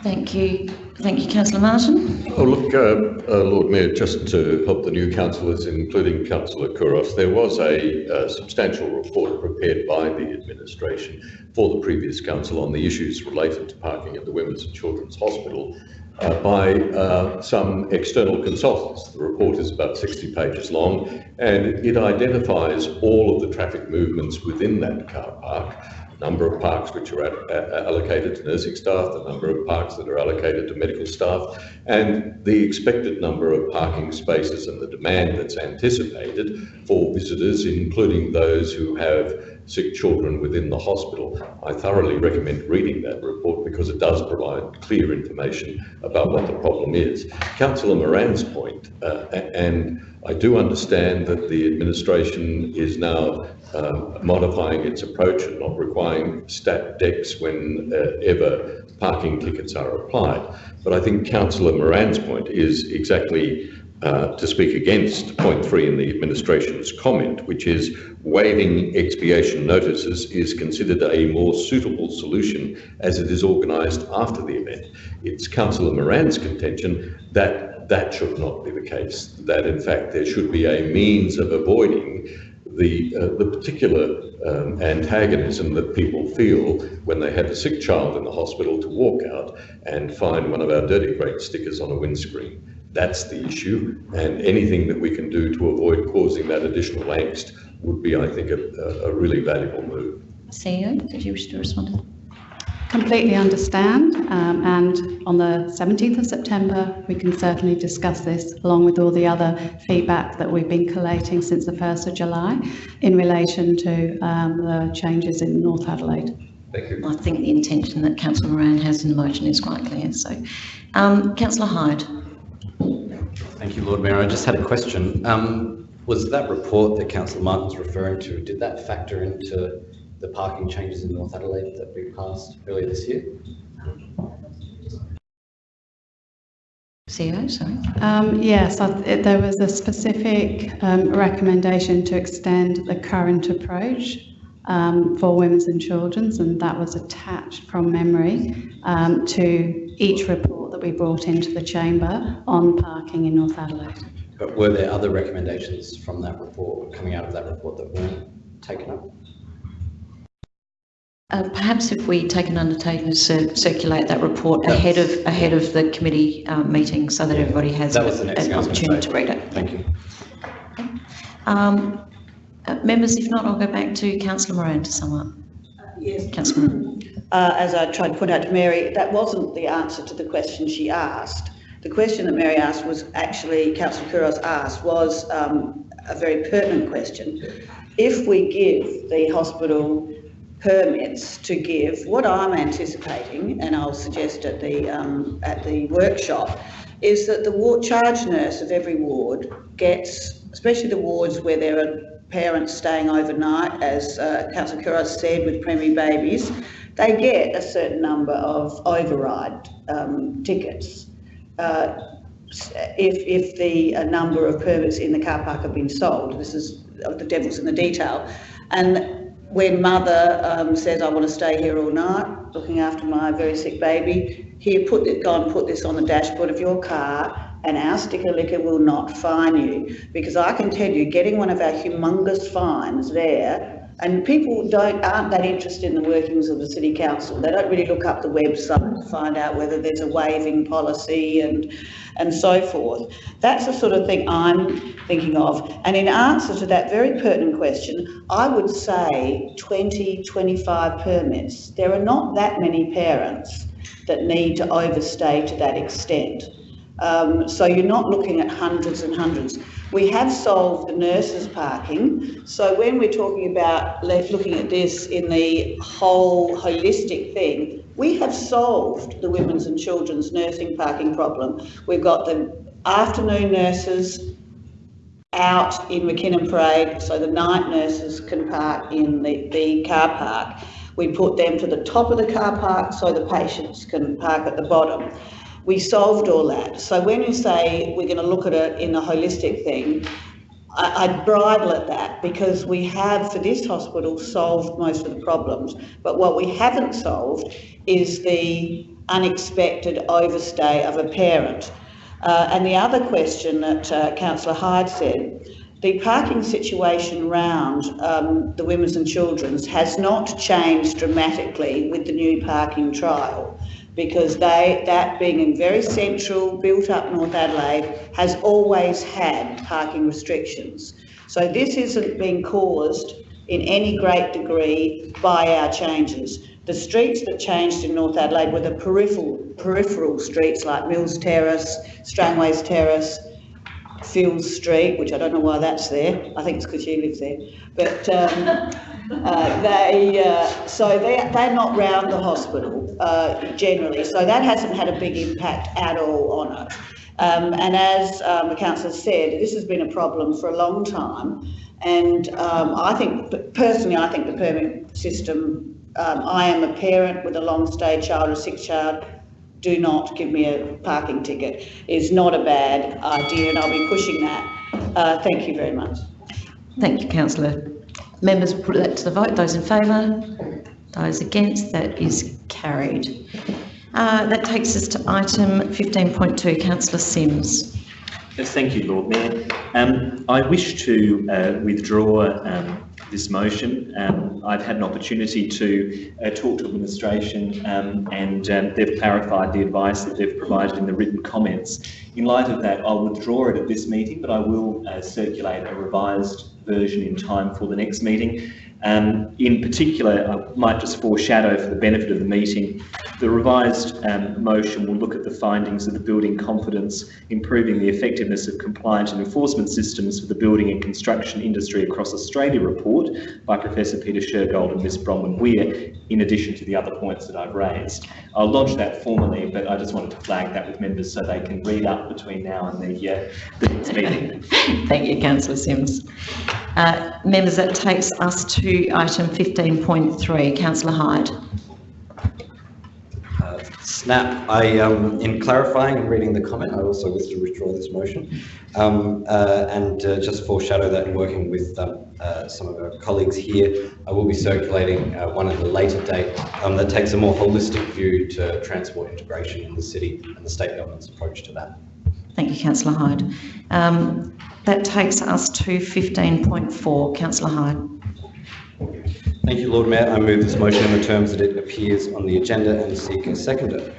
Thank you. Thank you, councillor Martin. Oh, look, uh, uh, Lord Mayor, just to help the new councillors, including Councillor Couros, there was a, uh substantial report prepared by the administration for the previous council on the issues related to parking at the Women's and Children's Hospital uh, by uh, some external consultants. The report is about 60 pages long and it identifies all of the traffic movements within that car park number of parks which are at, uh, uh, allocated to nursing staff, the number of parks that are allocated to medical staff, and the expected number of parking spaces and the demand that's anticipated for visitors, including those who have sick children within the hospital. I thoroughly recommend reading that report because it does provide clear information about what the problem is. Councillor Moran's point, uh, and I do understand that the administration is now um, modifying its approach and not requiring stat decks whenever parking tickets are applied. But I think Councillor Moran's point is exactly uh, to speak against point three in the administration's comment, which is waiving expiation notices is considered a more suitable solution as it is organised after the event. It's Councillor Moran's contention that that should not be the case, that in fact there should be a means of avoiding the, uh, the particular um, antagonism that people feel when they have a sick child in the hospital to walk out and find one of our dirty great stickers on a windscreen. That's the issue, and anything that we can do to avoid causing that additional angst would be, I think, a, a really valuable move. CEO, did you wish to respond completely understand. Um, and on the 17th of September, we can certainly discuss this along with all the other feedback that we've been collating since the 1st of July in relation to um, the changes in North Adelaide. Thank you. I think the intention that Councillor Moran has in the motion is quite clear. So, um, Councillor Hyde. Thank you, Lord Mayor. I just had a question. Um, was that report that Councillor Martin was referring to, did that factor into the parking changes in North Adelaide that we passed earlier this year? CEO, sorry. Um, yes, there was a specific um, recommendation to extend the current approach um, for women's and children's, and that was attached from memory um, to each report that we brought into the chamber on parking in North Adelaide. But were there other recommendations from that report, coming out of that report that weren't taken up? Uh, perhaps if we take an undertaking to cir- circulate that report ahead of ahead of the committee um, meeting, so that everybody has That was an thing I was gonna opportunity to read it. Thank you. Um, uh, members, if not, I'll go back to Councillor Moran to sum up. Yes. Councillor Moran. Uh, as I tried to point out to Mary, that wasn't the answer to the question she asked. The question that Mary asked was actually, Councillor Couros asked, was um, a very pertinent question. If we give the hospital permits to give, what I'm anticipating, and I'll suggest at the, um, at the workshop, is that the ward, charge nurse of every ward gets, especially the wards where there are parents staying overnight, as uh, Councillor Couros said, with preemie babies, they get a certain number of override um, tickets. Uh, if, if the uh, number of permits in the car park have been sold, this is uh, the devil's in the detail. And when mother um, says, I want to stay here all night, looking after my very sick baby, here, put it, go and put this on the dashboard of your car and our sticker liquor will not fine you. Because I can tell you, getting one of our humongous fines there and people don't aren't that interested in the workings of the city council. They don't really look up the website to find out whether there's a waiving policy and and so forth. That's the sort of thing I'm thinking of. And in answer to that very pertinent question, I would say 20, 25 permits. There are not that many parents that need to overstay to that extent. Um, so you're not looking at hundreds and hundreds. We have solved the nurses parking. So when we're talking about looking at this in the whole holistic thing, we have solved the women's and children's nursing parking problem. We've got the afternoon nurses out in Mackinnon Parade, so the night nurses can park in the, the car park. We put them to the top of the car park so the patients can park at the bottom. We solved all that. So when you say we're going to look at it in a holistic thing, I, I'd bridle at that because we have, for this hospital, solved most of the problems. But what we haven't solved is the unexpected overstay of a parent. Uh, and the other question that uh, Councillor Hyde said, the parking situation round um, the women's and children's has not changed dramatically with the new parking trial because they, that being in very central, built up North Adelaide, has always had parking restrictions. So this isn't being caused in any great degree by our changes. The streets that changed in North Adelaide were the peripheral, peripheral streets like Mills Terrace, Strangways Terrace, Fields Street, which I don't know why that's there. I think it's because you live there. But um, uh, they, uh, so they, they're not round the hospital uh, generally. So that hasn't had a big impact at all on it. Um, and as um, the councillor said, this has been a problem for a long time. And um, I think, personally, I think the permit system, um, I am a parent with a long stay child, a sick child, do not give me a parking ticket is not a bad idea and I'll be pushing that. Uh, thank you very much. Thank you, councillor. Members put that to the vote. Those in favour? Those against? That is carried. Uh, that takes us to item 15.2, councillor Simms. Yes, Thank you, Lord Mayor. Um, I wish to uh, withdraw um, this motion. Um, I've had an opportunity to uh, talk to administration um, and um, they've clarified the advice that they've provided in the written comments. In light of that, I'll withdraw it at this meeting, but I will uh, circulate a revised version in time for the next meeting. Um, in particular, I might just foreshadow for the benefit of the meeting, the revised um, motion will look at the findings of the Building Confidence, Improving the Effectiveness of Compliance and Enforcement Systems for the Building and Construction Industry Across Australia report by Professor Peter Shergold and Ms Bronwyn Weir, in addition to the other points that I've raised. I'll lodge that formally, but I just wanted to flag that with members so they can read up between now and the, uh, the next meeting. Thank you, councillor Simms. Uh, members, that takes us to item 15.3. Councillor Hyde. Uh, Snap, I, um, in clarifying and reading the comment, I also wish to withdraw this motion. Um, uh, and uh, just foreshadow that in working with um, uh, some of our colleagues here, I will be circulating uh, one at a later date um, that takes a more holistic view to transport integration in the city and the state government's approach to that. Thank you, councillor Hyde. Um, that takes us to 15.4. Councillor Hyde. Thank you, Lord Mayor. I move this motion in the terms that it appears on the agenda and seek a seconder.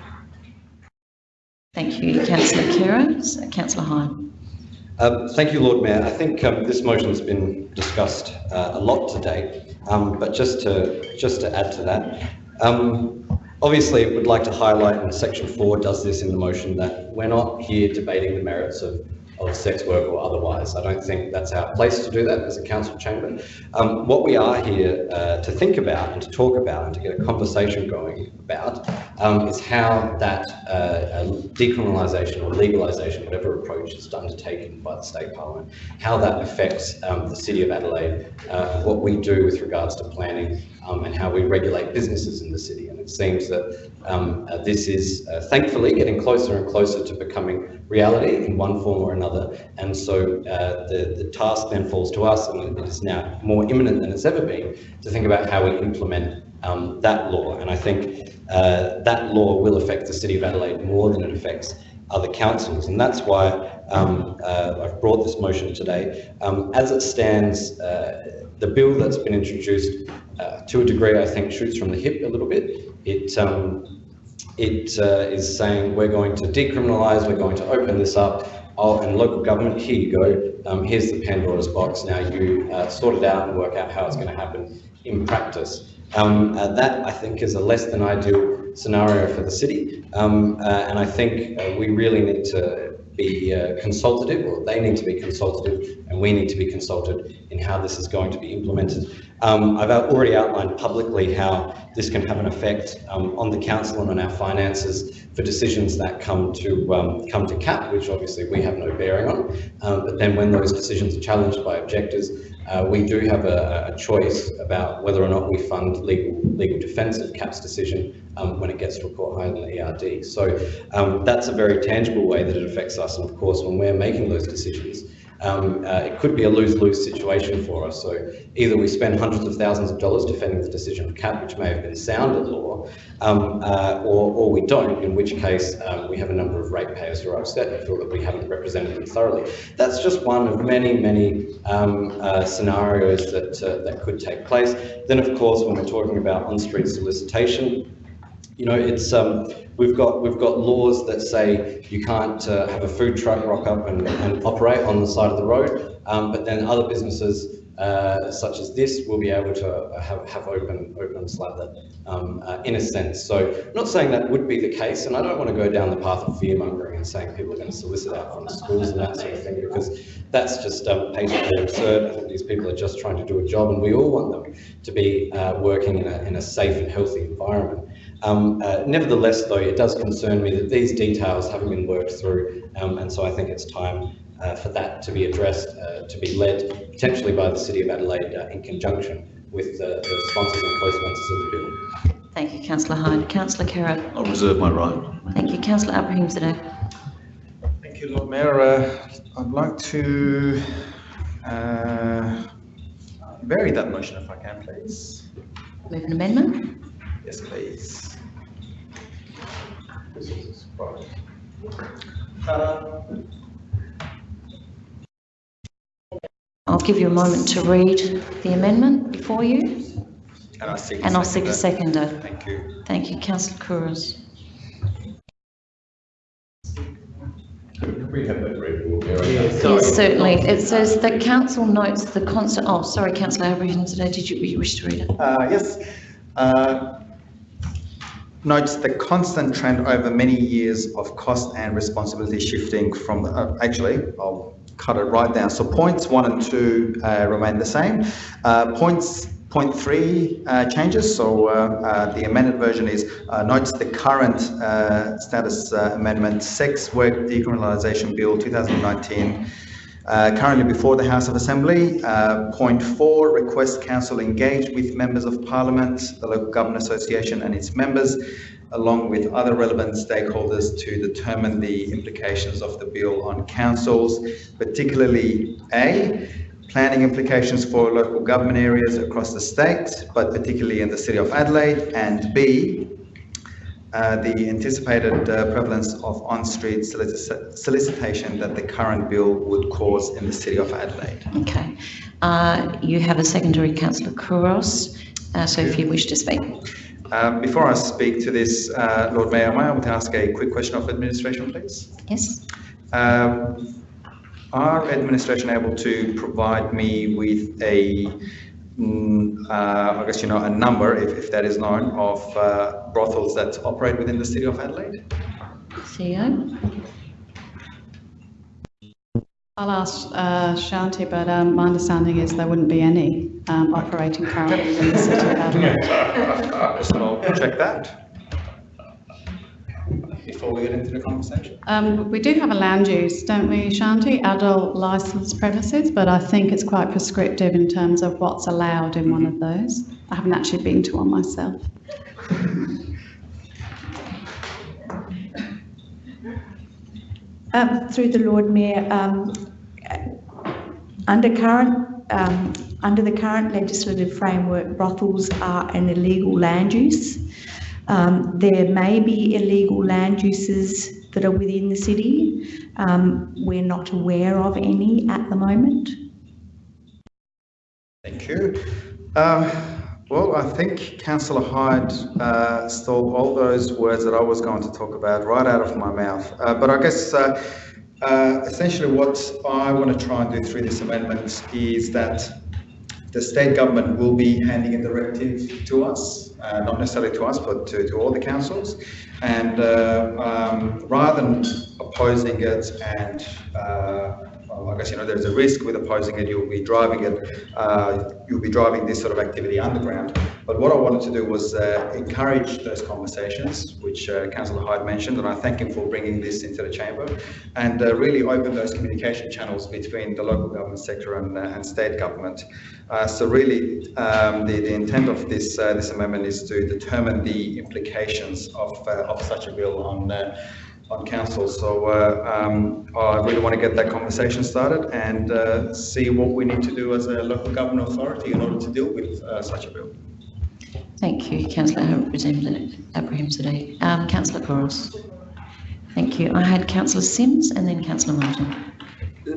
Thank you, councillor Khera. Councillor Hyde. Um, thank you, Lord Mayor. I think um, this motion has been discussed uh, a lot today, um, but just to just to add to that, um, obviously, we'd like to highlight, and Section Four does this in the motion, that we're not here debating the merits of of sex work or otherwise. I don't think that's our place to do that as a council chamber. Um, what we are here uh, to think about and to talk about and to get a conversation going about um, is how that uh, decriminalisation or legalisation, whatever approach is undertaken by the state parliament, how that affects um, the city of Adelaide, uh, what we do with regards to planning um, and how we regulate businesses in the city. Seems that um, uh, this is uh, thankfully getting closer and closer to becoming reality in one form or another. And so uh, the, the task then falls to us, and it is now more imminent than it's ever been, to think about how we implement um, that law. And I think uh, that law will affect the City of Adelaide more than it affects other councils. And that's why um, uh, I've brought this motion today. Um, as it stands, uh, the bill that's been introduced, to a degree, I think, shoots from the hip a little bit. It um, it uh, is saying we're going to decriminalise, we're going to open this up, oh, and local government, here you go, um, here's the Pandora's box, now you uh, sort it out and work out how it's going to happen in practice. Um, uh, that, I think, is a less than ideal scenario for the city, um, uh, and I think uh, we really need to be uh, consultative, or they need to be consultative, and we need to be consulted in how this is going to be implemented. Um, I've already outlined publicly how this can have an effect um, on the council and on our finances for decisions that come to um, come to CAP, which obviously we have no bearing on. Um, but then when those decisions are challenged by objectors, uh, we do have a, a, choice about whether or not we fund legal legal defence of CAP's decision um, when it gets to a court higher than the ERD. So um, that's a very tangible way that it affects us. And of course, when we're making those decisions, um, uh, it could be a lose-lose situation for us. So either we spend hundreds of thousands of dollars defending the decision of CAP, which may have been sound at law, um, uh, or, or we don't, in which case um, we have a number of ratepayers who are upset and feel that we haven't represented them thoroughly. That's just one of many, many um, uh, scenarios that, uh, that could take place. Then, of course, when we're talking about on-street solicitation, you know, it's um, we've got we've got laws that say you can't uh, have a food truck rock up and, and operate on the side of the road, um, but then other businesses uh, such as this will be able to have, have open opens like that um, uh, in a sense. So I'm not saying that would be the case, and I don't want to go down the path of fear mongering and saying people are going to solicit out from schools and that sort of thing because that's just um, patently absurd. I think these people are just trying to do a job, and we all want them to be uh, working in a, in a safe and healthy environment. Um, uh, nevertheless, though, it does concern me that these details haven't been worked through, um, and so I think it's time uh, for that to be addressed, uh, to be led potentially by the City of Adelaide uh, in conjunction with the, the sponsors and co-sponsors of the bill. Thank you, Councillor Hyde. Councillor Kerr. I'll reserve my right. Thank you, Councillor Abrahimzadeh. Thank you, Lord Mayor. Uh, I'd like to uh, vary that motion if I can, please. Move an amendment. Yes, please. This is a surprise. I'll give you a moment to read the amendment before you. And I'll seek And I'll seek a seconder. seconder. Thank you. Thank you, Councillor Couros. We have that read, Lord Mayor? Yes, certainly. It says the council notes the constant, oh, sorry, councillor Abrahimzadeh, did you, you wish to read it? Uh, yes. Uh, notes the constant trend over many years of cost and responsibility shifting from, the, uh, actually, I'll cut it right down. So points one and two uh, remain the same. Uh, points point three uh, changes. So uh, uh, the amended version is uh, notes the current status amendment sex work decriminalisation bill 2019 uh, currently before the House of Assembly. Uh, point four, request Council engage with members of Parliament, the Local Government Association and its members, along with other relevant stakeholders to determine the implications of the bill on councils, particularly A, planning implications for local government areas across the state, but particularly in the City of Adelaide, and B, uh, the anticipated uh, prevalence of on-street solici solicitation that the current bill would cause in the City of Adelaide. Okay. Uh, you have a secondary, Councillor Couros, uh, so if you wish to speak. Um, before I speak to this, uh, Lord Mayor, am I able to ask a quick question of administration, please? Yes. Um, are administration able to provide me with a uh, I guess you know a number, if, if that is known, of uh, brothels that operate within the city of Adelaide? CEO? I'll ask uh, Shanti, but um, my understanding is there wouldn't be any um, operating currently in the city of Adelaide. so I'll check that before we get into the conversation? Um, we do have a land use, don't we, Shanti? Adult licensed premises, but I think it's quite prescriptive in terms of what's allowed in one of those. I haven't actually been to one myself. Um, through the Lord Mayor, um, under current um, under the current legislative framework, brothels are an illegal land use. Um, there may be illegal land uses that are within the city. Um, we're not aware of any at the moment. Thank you. Um, well, I think Councillor Hyde uh, stole all those words that I was going to talk about right out of my mouth. Uh, but I guess uh, uh essentially what I want to try and do through this amendment is that the state government will be handing a directive to us, uh, not necessarily to us, but to, to all the councils. And uh, um, rather than opposing it and uh, I guess, you know, there's a risk with opposing it, you'll be driving it, uh, you'll be driving this sort of activity underground. But what I wanted to do was uh, encourage those conversations, which uh, Councillor Hyde mentioned, and I thank him for bringing this into the chamber, and uh, really open those communication channels between the local government sector and, uh, and state government. Uh, so really, um, the, the intent of this uh, this amendment is to determine the implications of, of such a bill on on council. So uh, um, I really want to get that conversation started and uh, see what we need to do as a local government authority in order to deal with uh, such a bill. Thank you, Councillor Abrahimzadeh. Um, Councillor Couros. Thank you. I had Councillor Simms and then Councillor Martin.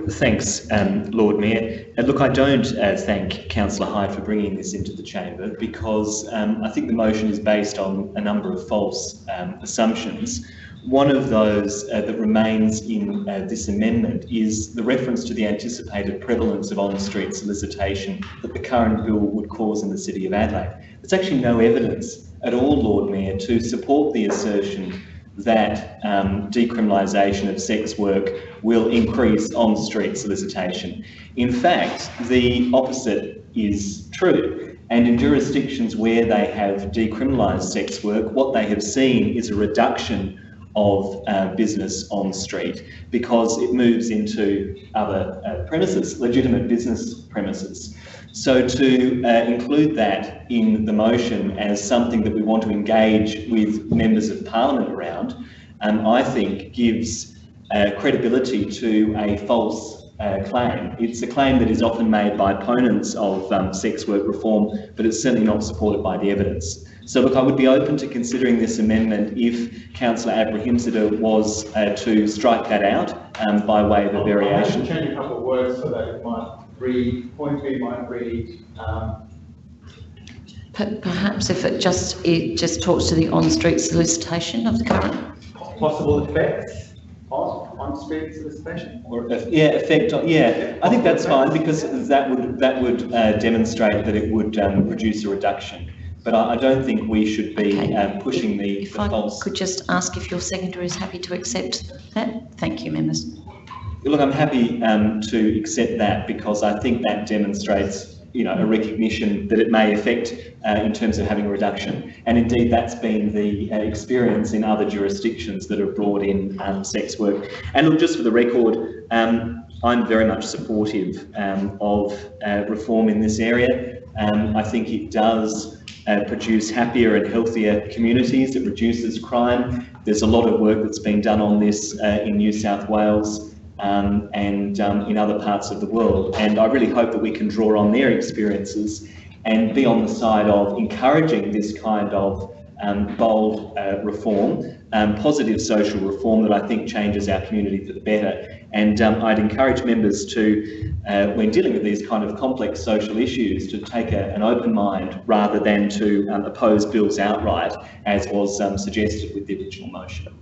Thanks, um, Lord Mayor. Uh, look, I don't uh, thank Councillor Hyde for bringing this into the chamber because um, I think the motion is based on a number of false um, assumptions. One of those uh, that remains in uh, this amendment is the reference to the anticipated prevalence of on-street solicitation that the current bill would cause in the City of Adelaide. There's actually no evidence at all, Lord Mayor, to support the assertion that um, decriminalisation of sex work will increase on-street solicitation. In fact, the opposite is true. And in jurisdictions where they have decriminalised sex work, what they have seen is a reduction of uh, business on street because it moves into other uh, premises, legitimate business premises. So to uh, include that in the motion as something that we want to engage with members of parliament around, um, I think gives uh, credibility to a false uh, claim. It's a claim that is often made by opponents of um, sex work reform, but it's certainly not supported by the evidence. So look, I would be open to considering this amendment if Councillor Abrahimzadeh was uh, to strike that out um, by way of a variation. I'll change a couple of words so that it might read, point B might read, um, Perhaps if it just it just talks to the on-street solicitation of the current possible effects of on street solicitation? Or, uh, yeah, effect on, yeah, I think that's fine because that would, that would uh, demonstrate that it would um, produce a reduction. But I, I don't think we should be Okay. um, pushing the If the I false. could just ask if your secretary is happy to accept that? Thank you, members. Look, I'm happy um, to accept that because I think that demonstrates, you know, a recognition that it may affect uh, in terms of having a reduction. And indeed, that's been the uh, experience in other jurisdictions that have brought in um, sex work. And look, just for the record, um, I'm very much supportive um, of uh, reform in this area. Um, I think it does uh, produce happier and healthier communities. It reduces crime. There's a lot of work that's been done on this uh, in New South Wales um, and um, in other parts of the world. And I really hope that we can draw on their experiences and be on the side of encouraging this kind of um, bold uh, reform, um, positive social reform that I think changes our community for the better. And um, I'd encourage members to, uh, when dealing with these kind of complex social issues, to take a, an open mind rather than to um, oppose bills outright, as was um, suggested with the original motion.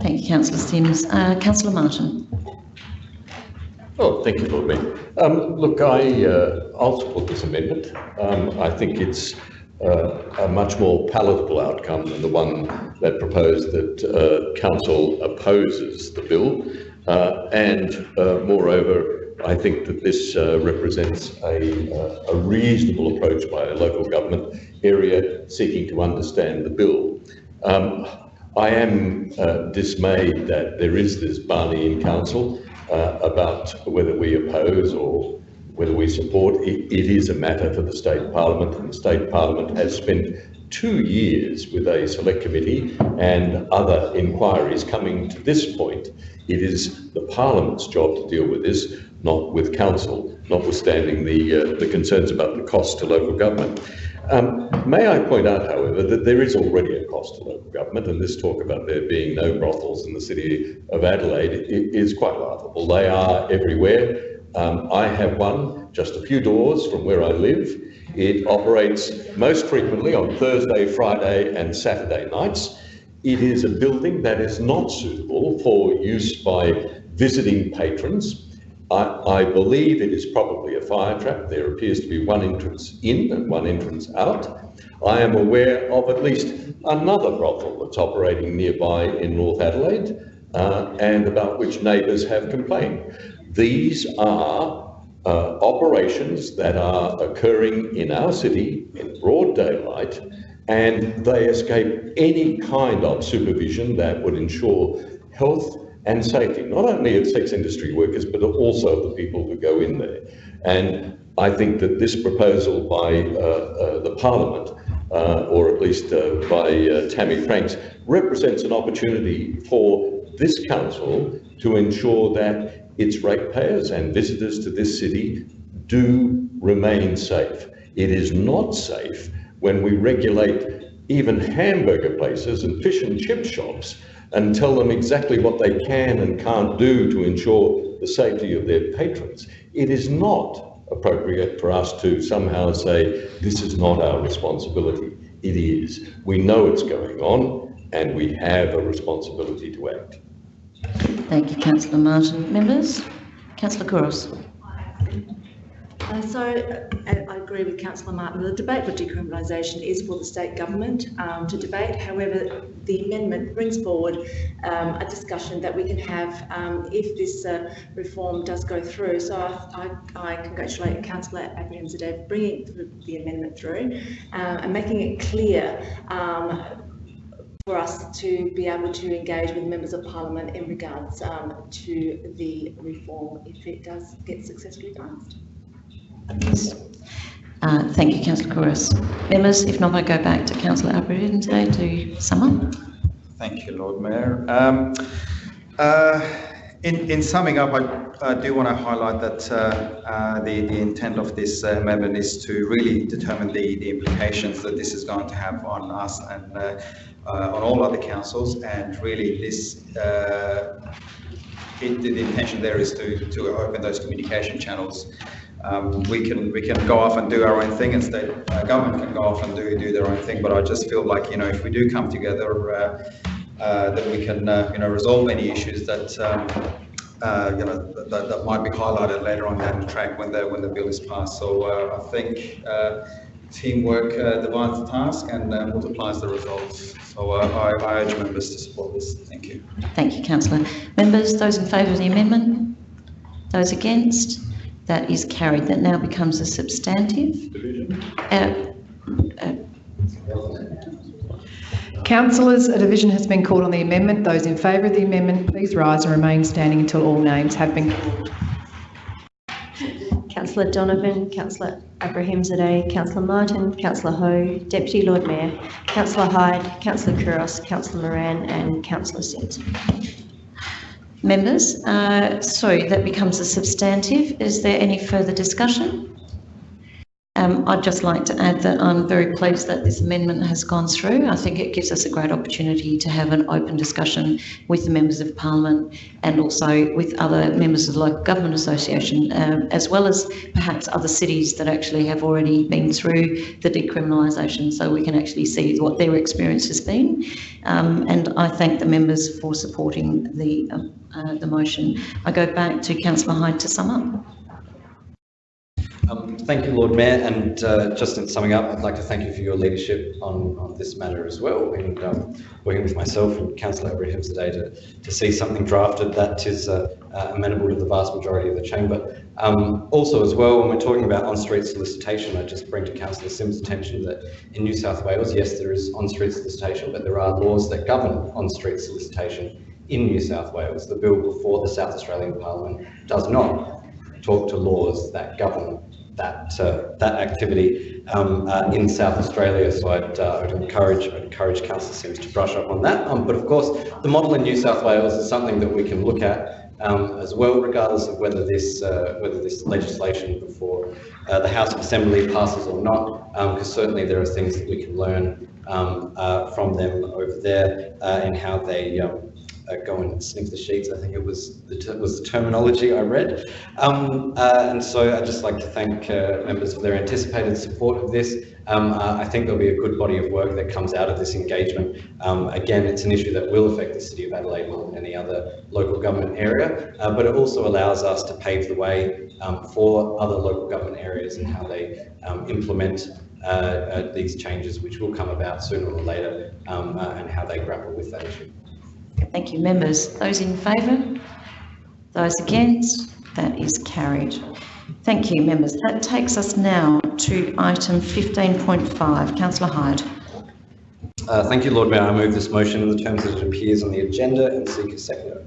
Thank you, councillor Simms. Uh, councillor Martin. Oh, thank you, Lord Mayor. Um, look, I, uh, I'll support this amendment. Um, I think it's uh, a much more palatable outcome than the one that proposed that uh, council opposes the bill. Uh, and uh, moreover, I think that this uh, represents a, reasonable approach by a local government area seeking to understand the bill. Um, I am dismayed that there is this Barney in council about whether we oppose or whether we support. It, it is a matter for the state parliament, and the state parliament has spent two years with a select committee and other inquiries coming to this point. It is the parliament's job to deal with this, not with council, notwithstanding the, uh, the concerns about the cost to local government. Um, may I point out, however, that there is already a cost to local government, and this talk about there being no brothels in the city of Adelaide is quite laughable. They are everywhere. Um, I have one just a few doors from where I live. It operates most frequently on Thursday, Friday, and Saturday nights. It is a building that is not suitable for use by visiting patrons. I, I believe it is probably a fire trap. There appears to be one entrance in and one entrance out. I am aware of at least another brothel that's operating nearby in North Adelaide uh, and about which neighbours have complained. These are uh, operations that are occurring in our city in broad daylight and they escape any kind of supervision that would ensure health and safety, not only of sex industry workers, but also of the people who go in there. And I think that this proposal by uh, uh, the Parliament, uh, or at least uh, by uh, Tammy Franks, represents an opportunity for this council to ensure that its ratepayers and visitors to this city do remain safe. It is not safe when we regulate even hamburger places and fish and chip shops and tell them exactly what they can and can't do to ensure the safety of their patrons. It is not appropriate for us to somehow say, this is not our responsibility. It is. We know it's going on and we have a responsibility to act. Thank you, councillor Martin. Members? Councillor Couros. Uh, so uh, I agree with Councillor Martin. The debate for decriminalisation is for the state government um, to debate. However, the amendment brings forward um, a discussion that we can have um, if this uh, reform does go through. So I, I, I congratulate Councillor Abraham for bringing the, the amendment through uh, and making it clear um, for us to be able to engage with members of parliament in regards um, to the reform if it does get successfully passed. Uh, thank you, councillor Couros. Members, if not, I go back to councillor Abrahimzadeh to sum up. Thank you, Lord Mayor. Um, uh, in, in summing up, I, I do want to highlight that uh, uh, the, the intent of this uh, amendment is to really determine the, the implications that this is going to have on us and uh, uh, on all other councils. And really, this uh, it, the intention there is to, to open those communication channels. Um, we can we can go off and do our own thing, and state uh, government can go off and do do their own thing. But I just feel like you know if we do come together, uh, uh, that we can, uh, you know, resolve any issues that, um, uh, you know, that, that might be highlighted later on down the track when the, when the bill is passed. So uh, I think teamwork divides the task and multiplies the results. So I, I urge members to support this. Thank you. Thank you, councillor. Members, those in favour of the amendment? Those against? That is carried. That now becomes a substantive. Uh, uh, Councillors, a division has been called on the amendment. Those in favour of the amendment, please rise and remain standing until all names have been called. Councillor Donovan, Councillor Abrahimzadeh, Councillor Martin, Councillor Hou, Deputy Lord Mayor, Councillor Hyde, Councillor Couros, Councillor Moran and Councillor Simms. Members, uh, so that becomes a substantive. Is there any further discussion? Um, I'd just like to add that I'm very pleased that this amendment has gone through. I think it gives us a great opportunity to have an open discussion with the members of parliament and also with other members of the local government association, um, as well as perhaps other cities that actually have already been through the decriminalisation, so we can actually see what their experience has been. Um, and I thank the members for supporting the um, uh, the motion. I go back to Councillor Hyde to sum up. Um, thank you, Lord Mayor, and uh, just in summing up, I'd like to thank you for your leadership on, on this matter as well, and um, working with myself and Councillor Abrahimzadeh to, to see something drafted that is uh, uh, amenable to the vast majority of the chamber. Um, also as well, when we're talking about on-street solicitation, I just bring to Councillor Simms' attention that in New South Wales, yes, there is on-street solicitation, but there are laws that govern on-street solicitation in New South Wales. The bill before the South Australian Parliament does not talk to laws that govern that uh, that activity um, uh, in South Australia. So I'd, uh, I'd encourage I'd encourage Councillor Simms to brush up on that. Um, but of course, the model in New South Wales is something that we can look at um, as well, regardless of whether this uh, whether this legislation before uh, the House of Assembly passes or not. Because certainly there are things that we can learn um, uh, from them over there and how they um, uh, go and sniff the sheets. I think it was the was the terminology I read. Um, uh, and so I'd just like to thank uh, members for their anticipated support of this. Um, uh, I think there'll be a good body of work that comes out of this engagement. Um, again, it's an issue that will affect the City of Adelaide more than any other local government area, uh, but it also allows us to pave the way um, for other local government areas and how they um, implement uh, uh, these changes, which will come about sooner or later, um, uh, and how they grapple with that issue. Thank you, members. Those in favour? Those against? That is carried. Thank you, members. That takes us now to item 15.5. Councillor Hyde. Uh, thank you, Lord Mayor. I move this motion in the terms that it appears on the agenda and seek a seconder.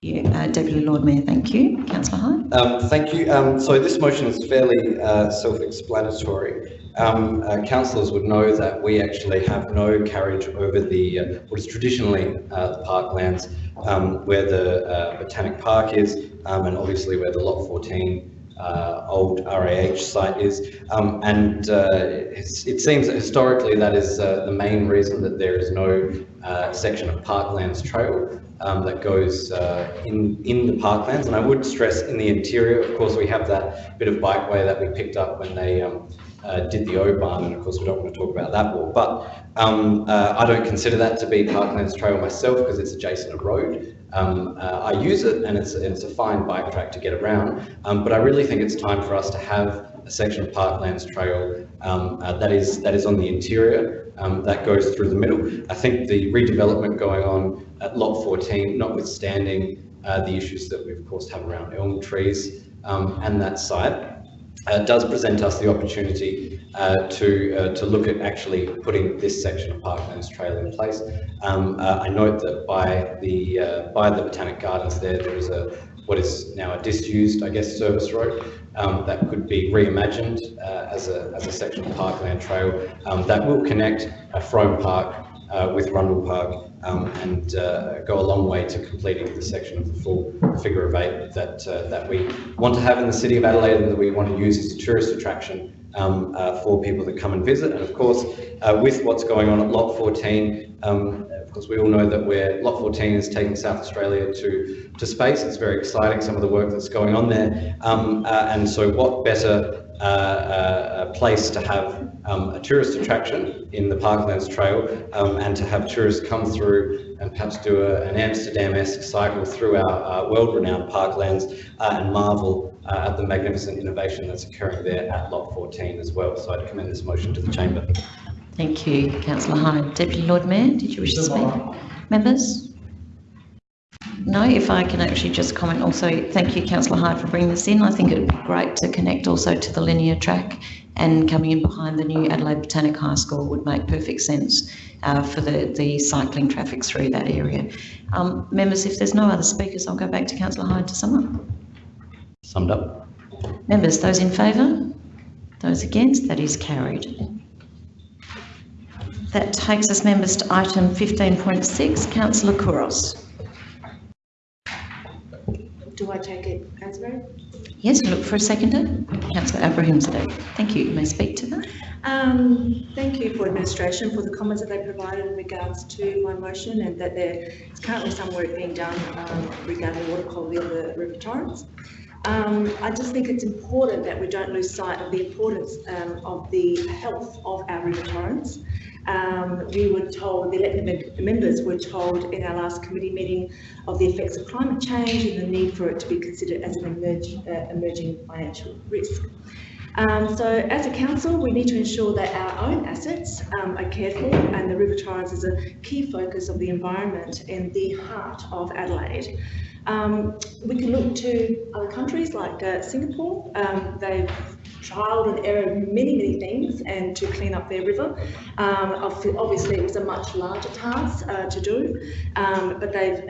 Yeah, uh, Deputy Lord Mayor, thank you. Councillor Hyde. Um, thank you. Um, so this motion is fairly uh, self-explanatory. Um, uh, councillors would know that we actually have no carriage over the uh, what is traditionally uh, the parklands, um, where the uh, Botanic Park is, um, and obviously where the Lot 14 uh, old RAH site is. Um, and uh, it seems that historically that is the main reason that there is no section of Parklands Trail um, that goes uh, in, in the parklands. And I would stress in the interior, of course, we have that bit of bikeway that we picked up when they um, uh, did the O-Bahn, and of course we don't want to talk about that more. But um, uh, I don't consider that to be Parklands Trail myself because it's adjacent a road. Um, uh, I use it and it's, it's a fine bike track to get around, um, but I really think it's time for us to have a section of Parklands Trail um, uh, that is that is on the interior, um, that goes through the middle. I think the redevelopment going on at Lot 14, notwithstanding uh, the issues that we of course have around elm trees um, and that site, uh, does present us the opportunity uh, to uh, to look at actually putting this section of Parklands Trail in place. Um, uh, I note that by the uh, by the Botanic Gardens there, there is a what is now a disused, I guess, service road um, that could be reimagined uh, as a as a section of Parkland Trail um, that will connect Frome Park with Rundle Park um, and uh, go a long way to completing the section of the full figure of eight that uh, that we want to have in the city of Adelaide and that we want to use as a tourist attraction um, uh, for people that come and visit. And of course, uh, with what's going on at Lot 14, um, of course, we all know that we're, Lot 14 is taking South Australia to, to space. It's very exciting, some of the work that's going on there. Um, uh, and so what better uh, uh, place to have um, a tourist attraction in the Parklands Trail um, and to have tourists come through and perhaps do a, an Amsterdam-esque cycle through our uh, world-renowned parklands uh, and marvel uh, at the magnificent innovation that's occurring there at Lot 14 as well. So I'd commend this motion to the Chamber. Thank you, councillor Hyde. Deputy Lord Mayor, did you wish to speak? Members? No, if I can actually just comment also, thank you councillor Hyde for bringing this in. I think it would be great to connect also to the linear track and coming in behind the new Adelaide Botanic High School would make perfect sense uh, for the, the cycling traffic through that area. Um, members, if there's no other speakers, I'll go back to councillor Hyde to sum up. Summed up. Members, those in favour? Those against? That is carried. That takes us, members, to item 15.6. Councillor Couros. Do I take it as read? Yes, look for a seconder. Councillor Abrahimzadeh. Thank you. You may speak to that. Um, thank you for administration for the comments that they provided in regards to my motion and that there is currently some work being done um, regarding water quality of the River Torrens. Um, I just think it's important that we don't lose sight of the importance um, of the health of our River Torrens. Um, we were told, the elected members were told in our last committee meeting of the effects of climate change and the need for it to be considered as an emerge, uh, emerging financial risk. Um, so as a council, we need to ensure that our own assets um, are cared for and the River Torrens is a key focus of the environment in the heart of Adelaide. Um, we can look to other countries like uh, Singapore. Um, they've trialled and errored many, many things and to clean up their river. Um, obviously, it was a much larger task uh, to do, um, but they've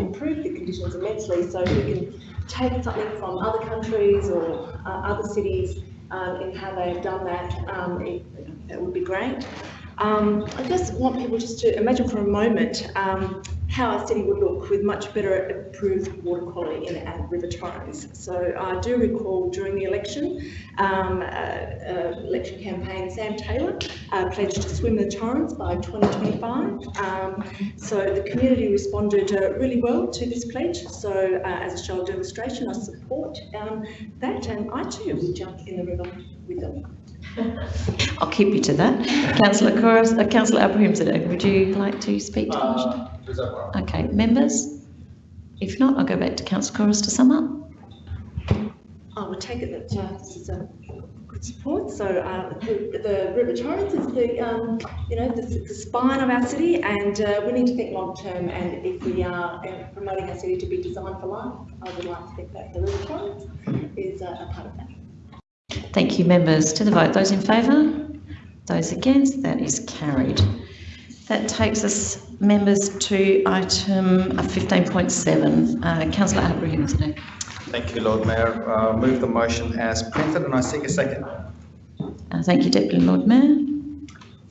improved the conditions immensely. So we can take something from other countries or uh, other cities um, in how they've done that, um, it, it would be great. Um, I just want people just to imagine for a moment um, how our city would look with much better improved water quality in our River Torrens. So I do recall during the election, um, uh, uh, election campaign, Sam Taylor uh, pledged to swim the Torrens by 2025. Um, so the community responded uh, really well to this pledge. So uh, as a show of demonstration, I support um, that and I too would jump in the river with them. I'll keep you to that. Councillor Couros, uh, Councillor Abrahimzadeh, would you like to speak to Uh, the Okay, members? If not, I'll go back to Councillor Couros to sum up. I would take it that uh, this is a good support. So uh, the, the River Torrens is the, um, you know, the, the spine of our city and uh, we need to think long term and if we are uh, promoting our city to be designed for life, I would like to think that the River Torrens is uh, a part of that. Thank you, members. To the vote, those in favour? Those against? That is carried. That takes us, members, to item 15.7. Uh, Councillor Abrahimzadeh. Thank you, Lord Mayor. Uh, move the motion as printed and I seek a second. Uh, thank you, Deputy Lord Mayor.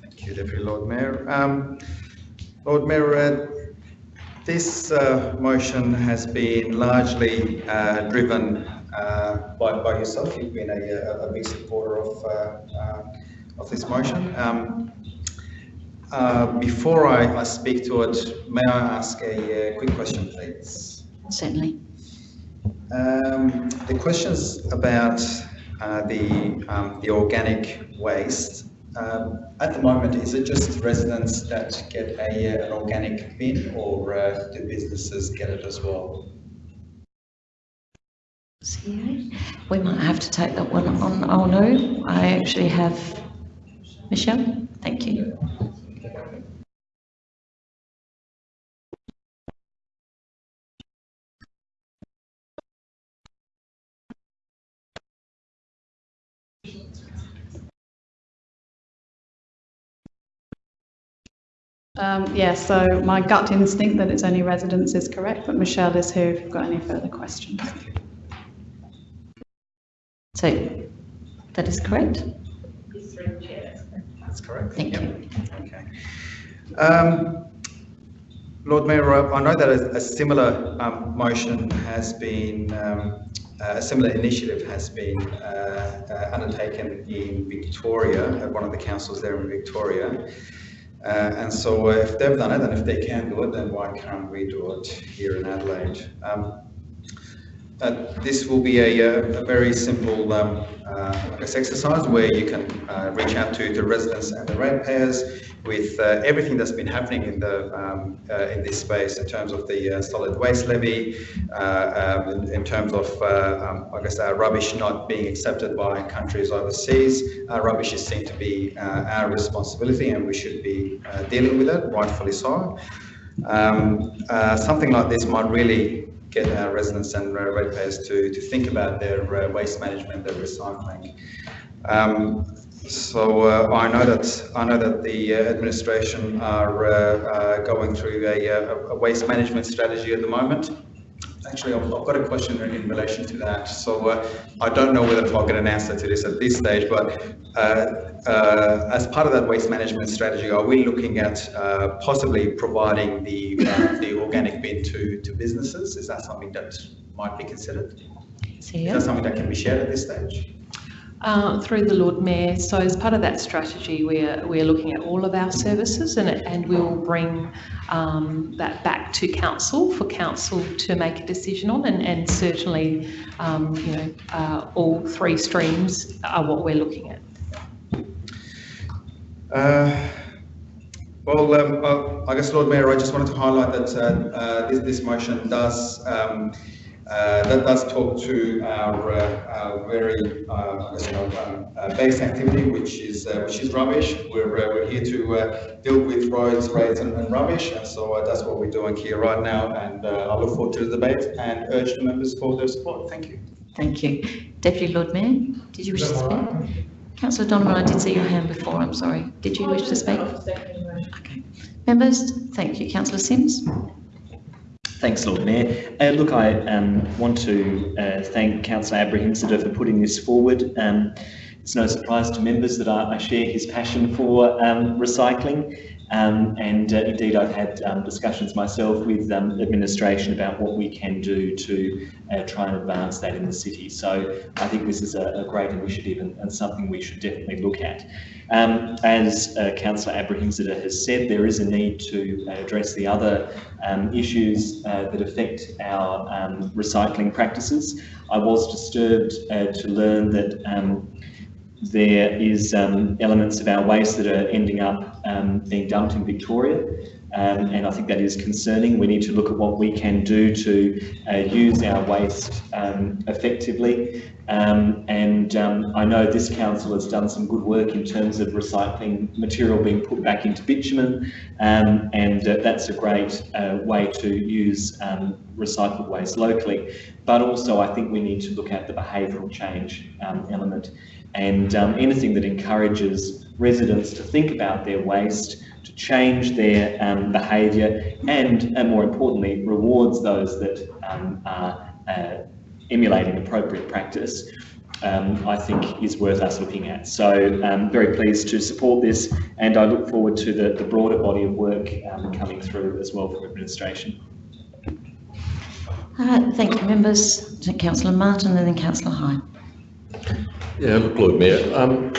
Thank you, Deputy Lord Mayor. Um, Lord Mayor, uh, this uh, motion has been largely uh, driven uh, by, by yourself. You've been a, a, a big supporter of, uh, of this motion. Um, before I, I, speak to it, may I ask a, quick question, please? Certainly. Um, the questions about uh, the um, the organic waste. Um, at the moment, is it just residents that get a, an organic bin, or uh, do businesses get it as well? We might have to take that one on. Oh no, I actually have Michelle. Thank you. Um, yeah, so my gut instinct that it's only residents is correct, but Michelle is here if you've got any further questions. So that is correct? That's correct. Thank yep. you. Okay. Um, Lord Mayor, I know that a, a similar um, motion has been, um, a similar initiative has been uh, uh, undertaken in Victoria, at one of the councils there in Victoria. Uh, and so if they've done it, and if they can do it, then why can't we do it here in Adelaide? Um, uh, this will be a, uh, a very simple, um, uh, exercise where you can uh, reach out to the residents and the ratepayers with uh, everything that's been happening in the um, uh, in this space in terms of the solid waste levy, um, in, terms of um, I guess our rubbish not being accepted by countries overseas. Rubbish is seen to be our responsibility, and we should be dealing with it, rightfully so. Um, something like this might really get our residents and ratepayers to to think about their uh, waste management, their recycling. Um, so uh, I know that I know that the uh, administration are uh, going through uh, a, a waste management strategy at the moment. Actually, I've, I've got a question in, relation to that. So uh, I don't know whether I'll get an answer to this at this stage, but uh, uh, as part of that waste management strategy, are we looking at uh, possibly providing the uh, the organic bin to to businesses? Is that something that might be considered? Is that something that can be shared at this stage? Uh, through the Lord Mayor. So as part of that strategy, we're, we're looking at all of our services and, and we'll bring um, that back to council for council to make a decision on and, and certainly, um, you know, uh, all three streams are what we're looking at. Uh, Well, um, I guess, Lord Mayor, I just wanted to highlight that uh, uh, this, this motion does um, uh, that does talk to our, uh, our very uh, I guess, you know, um, uh, base activity, which is uh, which is rubbish. We're uh, we're here to uh, deal with roads, rates, and, and rubbish, and so uh, that's what we're doing here right now. And uh, I look forward to the debate and urge the members for their support. Thank you. Thank you. Deputy Lord Mayor, did you wish to speak? Councillor Donovan, I did see your hand before, I'm sorry. Did you wish to speak? Okay. Members, thank you. Councillor Simms? Thanks, Lord Mayor. Uh, look, I um, want to uh, thank Councillor Abrahimzadeh for putting this forward. Um, it's no surprise to members that I, I share his passion for um, recycling. Um, and uh, indeed, I've had um, discussions myself with um, administration about what we can do to uh, try and advance that in the city. So I think this is a, a great initiative and, and something we should definitely look at. Um, as uh, Councillor Abrahimzadeh has said, there is a need to address the other um, issues uh, that affect our um, recycling practices. I was disturbed uh, to learn that there is um, elements of our waste that are ending up um, being dumped in Victoria. Um, and I think that is concerning. We need to look at what we can do to uh, use our waste um, effectively. Um, and um, I know this council has done some good work in terms of recycling material being put back into bitumen, um, and uh, that's a great uh, way to use um, recycled waste locally. But also, I think we need to look at the behavioural change element and anything that encourages residents to think about their waste, to change their um, behaviour, and, and more importantly, rewards those that um, are uh, emulating appropriate practice. Um, I think is worth us looking at. So I'm very pleased to support this and I look forward to the, the broader body of work um, coming through as well from administration. Uh, thank you, members. To Councillor Martin and then Councillor Hyde. Yeah, look, Lord Mayor, um,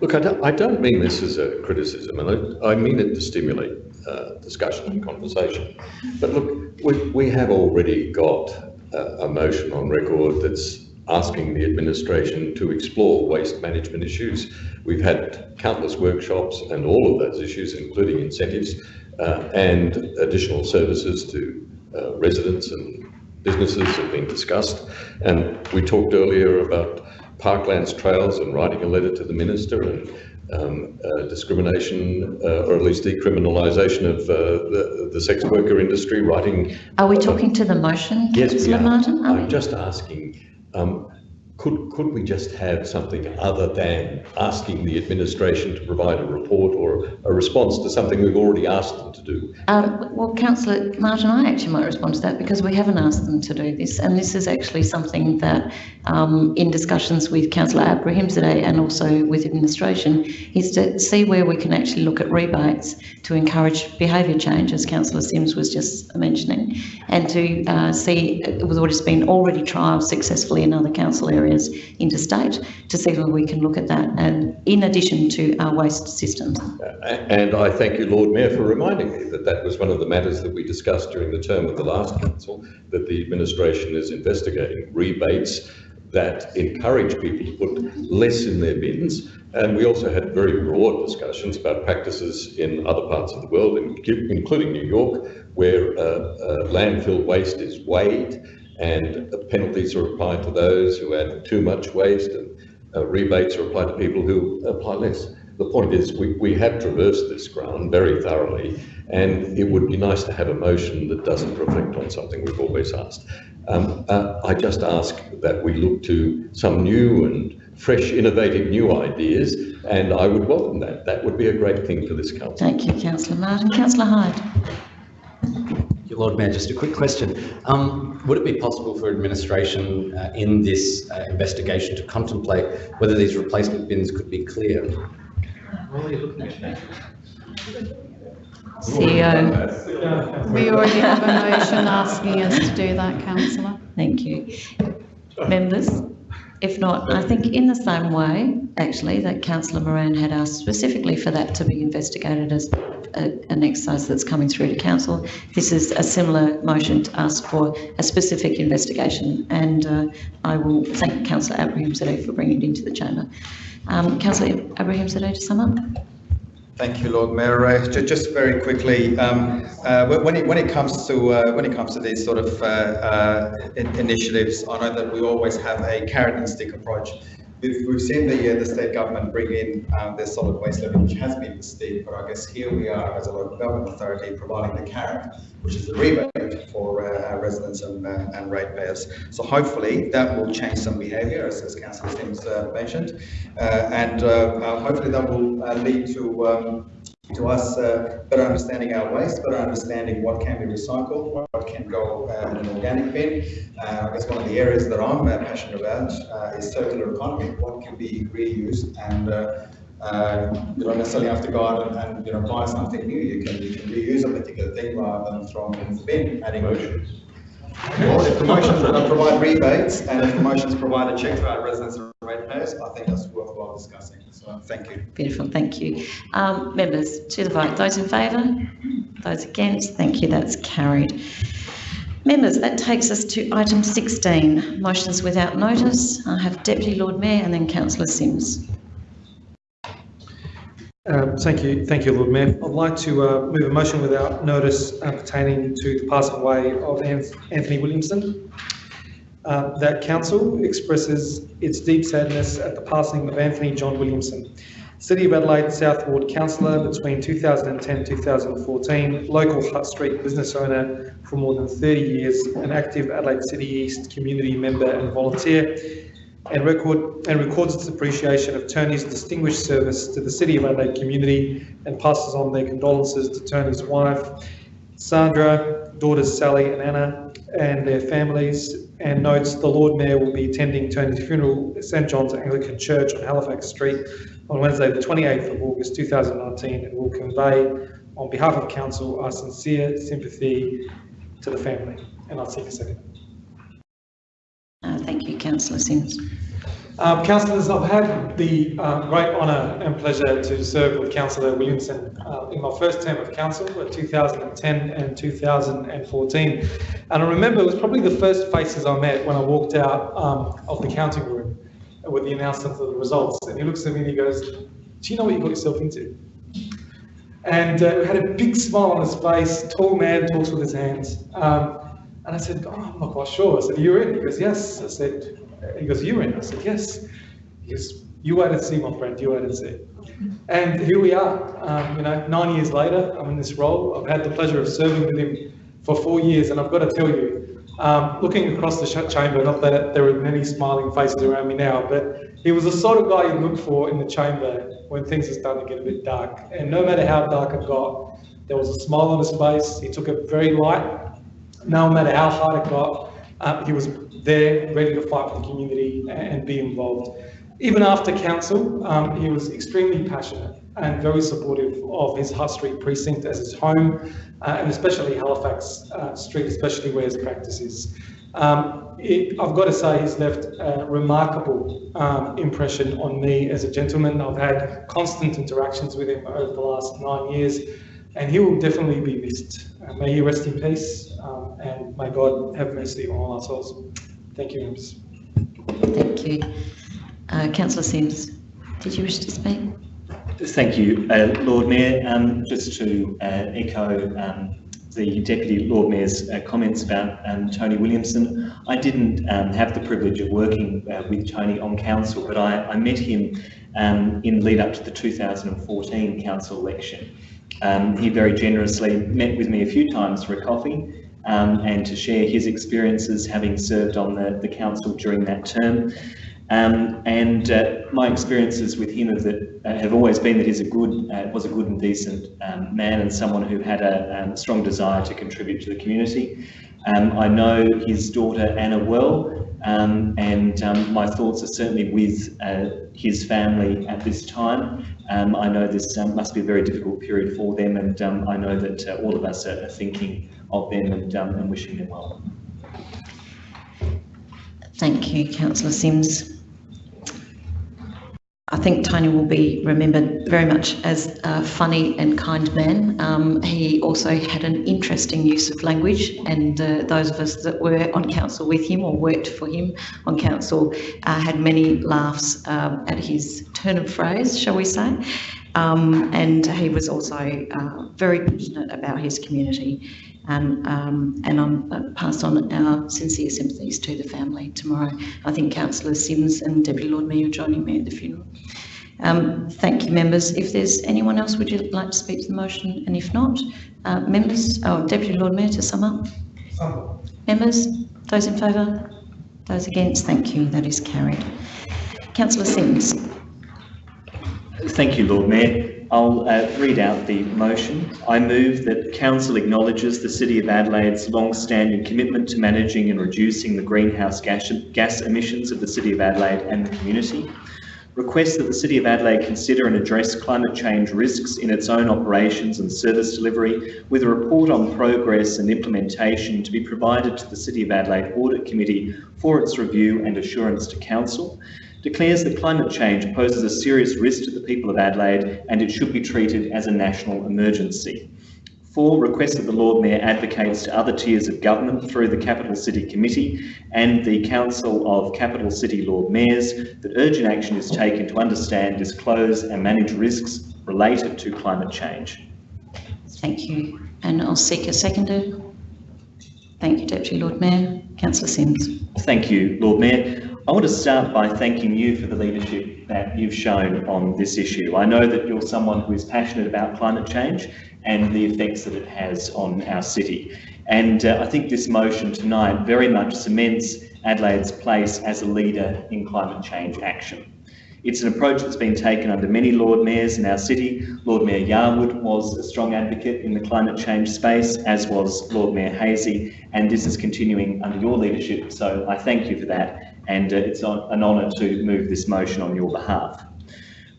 look, I don't, I don't mean this as a criticism, and I, I mean it to stimulate uh, discussion and conversation. But look, we, we have already got a, a motion on record that's asking the administration to explore waste management issues. We've had countless workshops and all of those issues, including incentives uh, and additional services to uh, residents and businesses have been discussed. And we talked earlier about parklands trails and writing a letter to the minister and um, uh, discrimination, uh, or at least decriminalisation of uh, the, the sex worker industry, writing. Are we talking to the motion, Yes, Councillor. Martin? Are? I'm just asking, um, could, could we just have something other than asking the administration to provide a report or a response to something we've already asked them to do? Um, well, Councillor Martin, I actually might respond to that because we haven't asked them to do this, and this is actually something that, um, in discussions with Councillor Abrahimzadeh and also with administration, is to see where we can actually look at rebates to encourage behaviour change, as Councillor Simms was just mentioning, and to uh, see with what has been already trialled successfully in other council areas areas interstate to see whether we can look at that and in addition to our waste systems. And I thank you, Lord Mayor, for reminding me that that was one of the matters that we discussed during the term of the last council, that the administration is investigating rebates that encourage people to put less in their bins. And we also had very broad discussions about practices in other parts of the world, including New York, where uh, uh, landfill waste is weighed and penalties are applied to those who add too much waste and uh, rebates are applied to people who apply less. The point is, we, we have traversed this ground very thoroughly, and it would be nice to have a motion that doesn't reflect on something we've always asked. Um, uh, I just ask that we look to some new and fresh, innovative new ideas, and I would welcome that. That would be a great thing for this council. Thank you, Councillor Martin. Councillor Hyde. Your Lord Mayor, just a quick question. Um, would it be possible for administration uh, in this uh, investigation to contemplate whether these replacement bins could be clear? What are you looking at? CEO. We already have a motion asking us to do that, councillor. Thank you. Members, if not, I think in the same way, actually, that councillor Moran had asked specifically for that to be investigated as a, an exercise that's coming through to council. This is a similar motion to ask for a specific investigation, and uh, I will thank councillor Abraham for bringing it into the chamber. Um, councillor Abraham to sum up. Thank you, Lord Mayor. Uh, ju- Just very quickly, um, uh, when it, when it comes to, uh, when it comes to these sort of uh, uh, in- initiatives, I know that we always have a carrot and stick approach. We've, seen the, uh, the state government bring in um, their solid waste levy, which has been the stick, but I guess here we are as a local government authority providing the carrot, which is the rebate for uh, residents and, uh, and ratepayers. So hopefully that will change some behaviour, as, as Councillor Simms uh, mentioned, uh, and uh, uh, hopefully that will uh, lead to um, to us uh, better understanding our waste, better understanding what can be recycled, what can go uh, in an organic bin. Uh, I guess one of the areas that I'm uh, passionate about uh, is circular economy. What can be reused and uh, you don't necessarily have to go out and, and you know buy something new. You can you can reuse a particular thing rather than throwing it in the bin. Adding Well, if promotions provide rebates and if promotions provide a check to our residents and ratepayers, I think that's worthwhile discussing. So thank you. Beautiful, thank you. Um, members, to the vote. Those in favour? Those against? Thank you, that's carried. Members, that takes us to item 16, motions without notice. I have Deputy Lord Mayor and then Councillor Simms. Um, Thank you, thank you, Lord Mayor. I'd like to uh, move a motion without notice uh, pertaining to the passing away of Anthony Williamson. Uh, That council expresses its deep sadness at the passing of Anthony John Williamson, City of Adelaide South Ward councillor between 2010-2014, local Hutt Street business owner for more than 30 years, an active Adelaide City East community member and volunteer, and record and records its appreciation of Tony's distinguished service to the City of Adelaide community and passes on their condolences to Tony's wife, Sandra, daughters Sally and Anna, and their families, and notes the Lord Mayor will be attending Tony's funeral at St John's Anglican Church on Halifax Street on Wednesday, the 28th of August 2019, and will convey on behalf of council our sincere sympathy to the family. And I'll take a second. Uh, thank you, Councillor Simms. Um, councillors, I've had the uh, great honour and pleasure to serve with Councillor Williamson uh, in my first term of council at 2010 and 2014. And I remember it was probably the first faces I met when I walked out um, of the counting room with the announcement of the results. And he looks at me and he goes, Do you know what you got yourself into? And uh, had a big smile on his face, tall man, talks with his hands. Um, and I said, oh, I'm not quite sure. I said, you're in? He goes, yes. I said, he goes, you're in? I said, yes. He goes, you wait and see, my friend, you wait and see. And here we are, um, you know, nine years later, I'm in this role. I've had the pleasure of serving with him for four years, and I've got to tell you, um, looking across the chamber, not that there are many smiling faces around me now, but he was the sort of guy you'd look for in the chamber when things are starting to get a bit dark. And no matter how dark it got, there was a smile on his face. He took it very light no matter how hard it got, uh, he was there, ready to fight for the community and be involved. Even after council, um, he was extremely passionate and very supportive of his Hutt Street precinct as his home, uh, and especially Halifax uh, Street, especially where his practice is. Um, it, I've got to say he's left a remarkable um, impression on me as a gentleman. I've had constant interactions with him over the last nine years and he will definitely be missed. Uh, may he rest in peace um, and may God have mercy on all our souls. Thank you, members. Thank you. Uh, Councillor Simms, did you wish to speak? Thank you, uh, Lord Mayor. Um, just to uh, echo um, the Deputy Lord Mayor's uh, comments about um, Tony Williamson, I didn't um, have the privilege of working uh, with Tony on council, but I, I met him um, in lead up to the 2014 council election. Um, he very generously met with me a few times for a coffee um, and to share his experiences having served on the, the council during that term. Um, and uh, my experiences with him have, that, uh, have always been that he's a good, uh, was a good and decent um, man and someone who had a um, strong desire to contribute to the community. Um, I know his daughter Anna well, um, and um, my thoughts are certainly with uh, his family at this time. I know this must be a very difficult period for them, and I know that uh, all of us are thinking of them and, um, and wishing them well. Thank you, Councillor Simms. I think Tony will be remembered very much as a funny and kind man. Um, he also had an interesting use of language, and uh, those of us that were on council with him or worked for him on council uh, had many laughs um, at his turn of phrase, shall we say. Um, and he was also uh, very passionate about his community. And, um, and I'm uh, pass on our sincere sympathies to the family tomorrow. I think Councillor Simms and Deputy Lord Mayor are joining me at the funeral. Um, thank you, members. If there's anyone else, would you like to speak to the motion? And if not, uh, members, oh, Deputy Lord Mayor to sum up. Members, those in favour? Those against? Thank you. That is carried. Councillor Simms. Thank you, Lord Mayor. I'll uh, read out the motion. I move that Council acknowledges the City of Adelaide's long-standing commitment to managing and reducing the greenhouse gas, gas emissions of the City of Adelaide and the community. Requests that the City of Adelaide consider and address climate change risks in its own operations and service delivery, with a report on progress and implementation to be provided to the City of Adelaide Audit Committee for its review and assurance to Council declares that climate change poses a serious risk to the people of Adelaide and it should be treated as a national emergency. Four, requests that the Lord Mayor advocates to other tiers of government through the Capital City Committee and the Council of Capital City Lord Mayors that urgent action is taken to understand, disclose and manage risks related to climate change. Thank you. And I'll seek a seconder. Thank you, Deputy Lord Mayor. Councillor Simms. Thank you, Lord Mayor. I want to start by thanking you for the leadership that you've shown on this issue. I know that you're someone who is passionate about climate change and the effects that it has on our city. And uh, I think this motion tonight very much cements Adelaide's place as a leader in climate change action. It's an approach that's been taken under many Lord Mayors in our city. Lord Mayor Yarwood was a strong advocate in the climate change space, as was Lord Mayor Haese, and this is continuing under your leadership, so I thank you for that and uh, it's an honour to move this motion on your behalf.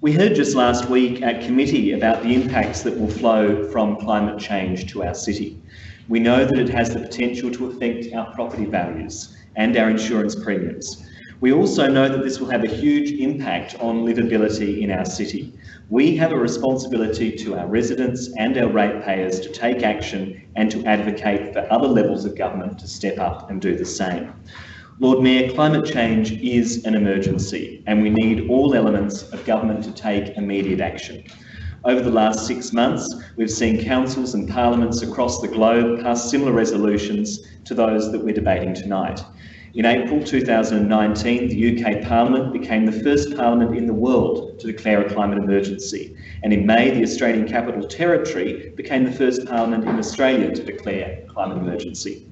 We heard just last week at committee about the impacts that will flow from climate change to our city. We know that it has the potential to affect our property values and our insurance premiums. We also know that this will have a huge impact on livability in our city. We have a responsibility to our residents and our ratepayers to take action and to advocate for other levels of government to step up and do the same. Lord Mayor, climate change is an emergency and we need all elements of government to take immediate action. Over the last six months, we've seen councils and parliaments across the globe pass similar resolutions to those that we're debating tonight. In April 2019, the UK Parliament became the first parliament in the world to declare a climate emergency. And in May, the Australian Capital Territory became the first parliament in Australia to declare a climate emergency.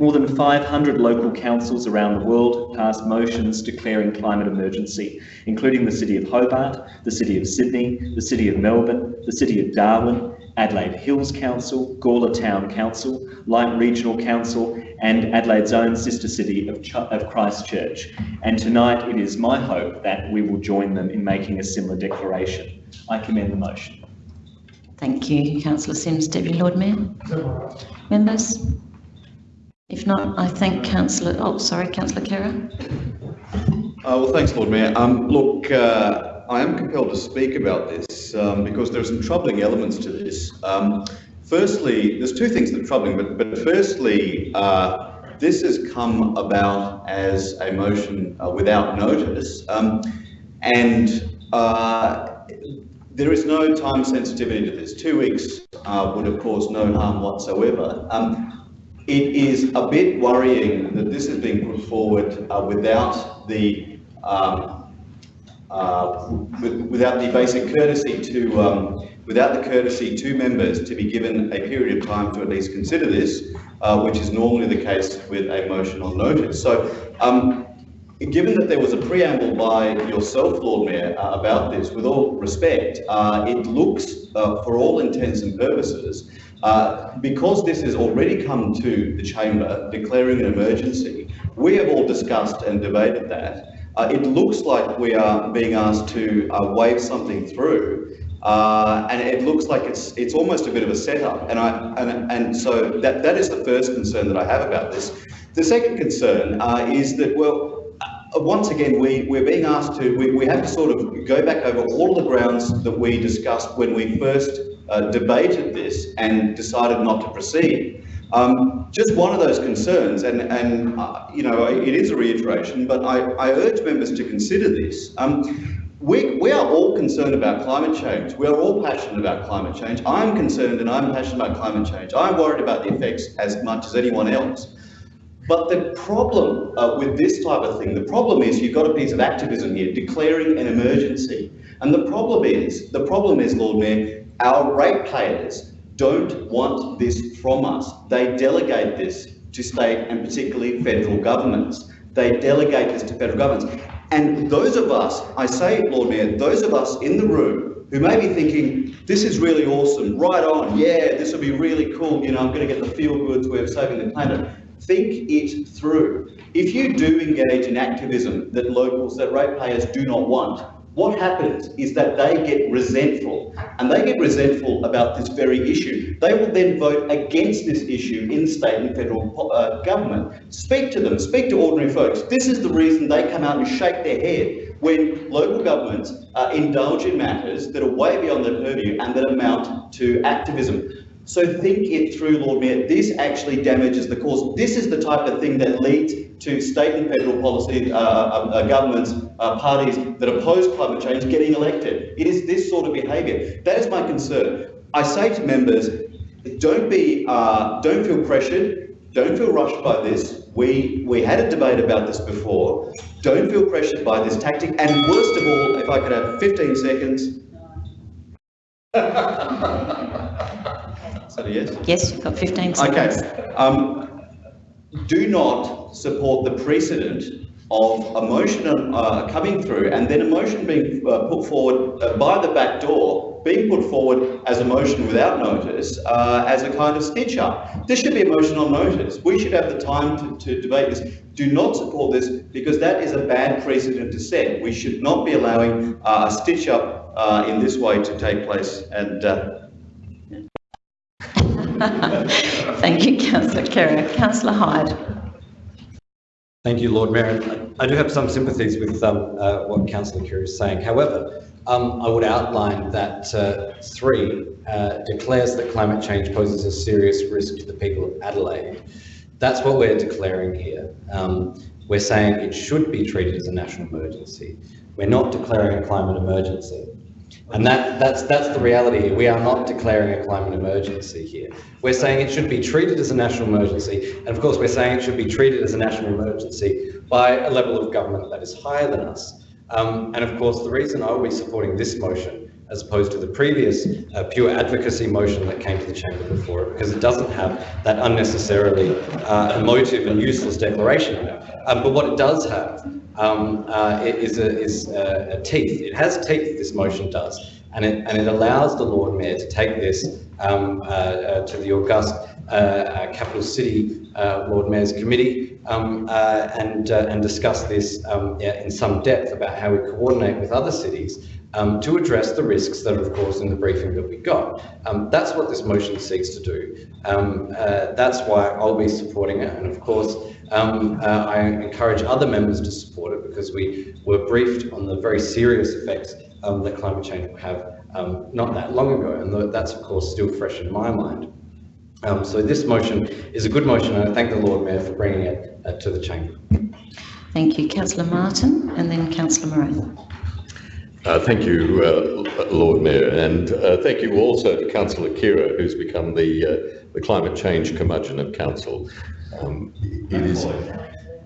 More than 500 local councils around the world passed motions declaring climate emergency, including the City of Hobart, the City of Sydney, the City of Melbourne, the City of Darwin, Adelaide Hills Council, Gawler Town Council, Light Regional Council, and Adelaide's own sister city of, Ch of Christchurch. And tonight it is my hope that we will join them in making a similar declaration. I commend the motion. Thank you, Councillor Simms. Deputy Lord Mayor. Members? If not, I thank councillor, oh, sorry, councillor Khera. Uh, well, thanks, Lord Mayor. Um, look, uh, I am compelled to speak about this um, because there are some troubling elements to this. Um, firstly, there's two things that are troubling, but, but firstly, uh, this has come about as a motion uh, without notice, um, and uh, there is no time sensitivity to this. Two weeks uh, would have caused no harm whatsoever. It is a bit worrying that this is being put forward uh, without the um, uh, without the basic courtesy to um, without the courtesy to members to be given a period of time to at least consider this, uh, which is normally the case with a motion on notice. So, um, given that there was a preamble by yourself, Lord Mayor, uh, about this, with all respect, uh, it looks, uh, for all intents and purposes, uh, because this has already come to the chamber declaring an emergency, we have all discussed and debated that. Uh, it looks like we are being asked to uh, wave something through, uh, and it looks like it's it's almost a bit of a setup. And I and, and so that that is the first concern that I have about this. The second concern uh, is that well. Once again, we, we're being asked to, we, we have to sort of go back over all the grounds that we discussed when we first uh, debated this and decided not to proceed. Um, just one of those concerns, and, and uh, you know, it is a reiteration, but I, I urge members to consider this. Um, we, we are all concerned about climate change. We are all passionate about climate change. I'm concerned and I'm passionate about climate change. I'm worried about the effects as much as anyone else. But the problem uh, with this type of thing, the problem is you've got a piece of activism here, declaring an emergency. And the problem is, the problem is, Lord Mayor, our ratepayers don't want this from us. They delegate this to state and particularly federal governments. They delegate this to federal governments. And those of us, I say, Lord Mayor, those of us in the room who may be thinking, this is really awesome, right on, yeah, this will be really cool, you know, I'm going to get the feel goods of saving the planet. Think it through. If you do engage in activism that locals, that ratepayers do not want, what happens is that they get resentful, and they get resentful about this very issue. They will then vote against this issue in state and federal uh, government. Speak to them, speak to ordinary folks. This is the reason they come out and shake their head when local governments uh, indulge in matters that are way beyond their purview and that amount to activism. So think it through, Lord Mayor. This actually damages the cause. This is the type of thing that leads to state and federal policy uh, uh, uh, governments, uh, parties that oppose climate change getting elected. It is this sort of behaviour. That is my concern. I say to members, don't be, uh, don't feel pressured, don't feel rushed by this. We, we had a debate about this before. Don't feel pressured by this tactic. And worst of all, if I could have 15 seconds. Is that a yes? Yes, you've got 15 seconds. Okay. Um, do not support the precedent of a motion uh, coming through and then a motion being uh, put forward uh, by the back door, being put forward as a motion without notice, uh, as a kind of stitch up. This should be a motion on notice. We should have the time to, to debate this. Do not support this because that is a bad precedent to set. We should not be allowing uh, a stitch up uh, in this way to take place and Thank you, Councillor Khera. Councillor Hyde. Thank you, Lord Mayor. I do have some sympathies with um, uh, what Councillor Khera is saying. However, um, I would outline that uh, three uh, declares that climate change poses a serious risk to the people of Adelaide. That's what we're declaring here. Um, we're saying it should be treated as a national emergency. We're not declaring a climate emergency. And that, that's, that's the reality. We are not declaring a climate emergency here. We're saying it should be treated as a national emergency. And of course, we're saying it should be treated as a national emergency by a level of government that is higher than us. Um, and of course, the reason I will be supporting this motion as opposed to the previous uh, pure advocacy motion that came to the chamber before it, because it doesn't have that unnecessarily uh, emotive and useless declaration. Um, but what it does have um, uh, is, a, is a, a teeth. It has teeth, this motion does. And it, and it allows the Lord Mayor to take this um, uh, uh, to the august uh, capital city Lord Mayor's committee um, and, and discuss this um, in some depth about how we coordinate with other cities um, to address the risks that are, of course, in the briefing that we got. Um, that's what this motion seeks to do. Um, uh, that's why I'll be supporting it. And of course, um, uh, I encourage other members to support it because we were briefed on the very serious effects um, that climate change will have um, not that long ago. And that's, of course, still fresh in my mind. So this motion is a good motion and I thank the Lord Mayor for bringing it uh, to the chamber. Thank you. Councillor Martin and then Councillor Moran. Uh, thank you, uh, Lord Mayor, and uh, thank you also to Councillor Khera, who's become the, uh, the climate change curmudgeon of council. Um, it is,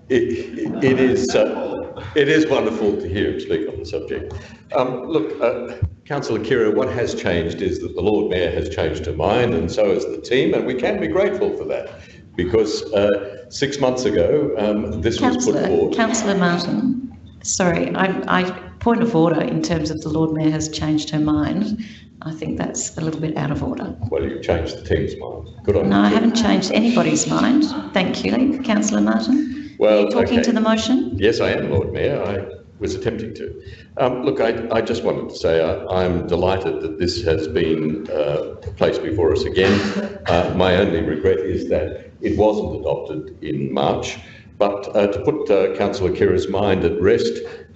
it, it is, uh, it is wonderful to hear him speak on the subject. Um, look, uh, Councillor Khera, what has changed is that the Lord Mayor has changed her mind, and so has the team, and we can be grateful for that, because uh, six months ago um, this was put forward. Councillor Martin, sorry, I, I point of order in terms of the Lord Mayor has changed her mind. I think that's a little bit out of order. Well, you've changed the team's mind. Good on No, you. I haven't changed anybody's mind. Thank you, Councillor Martin. Well, Are you talking okay. to the motion? Yes, I am, Lord Mayor. I was attempting to. Um, look, I, I just wanted to say I, I'm delighted that this has been uh, placed before us again. Uh, my only regret is that it wasn't adopted in March. But uh, to put uh, Councillor Khera's mind at rest,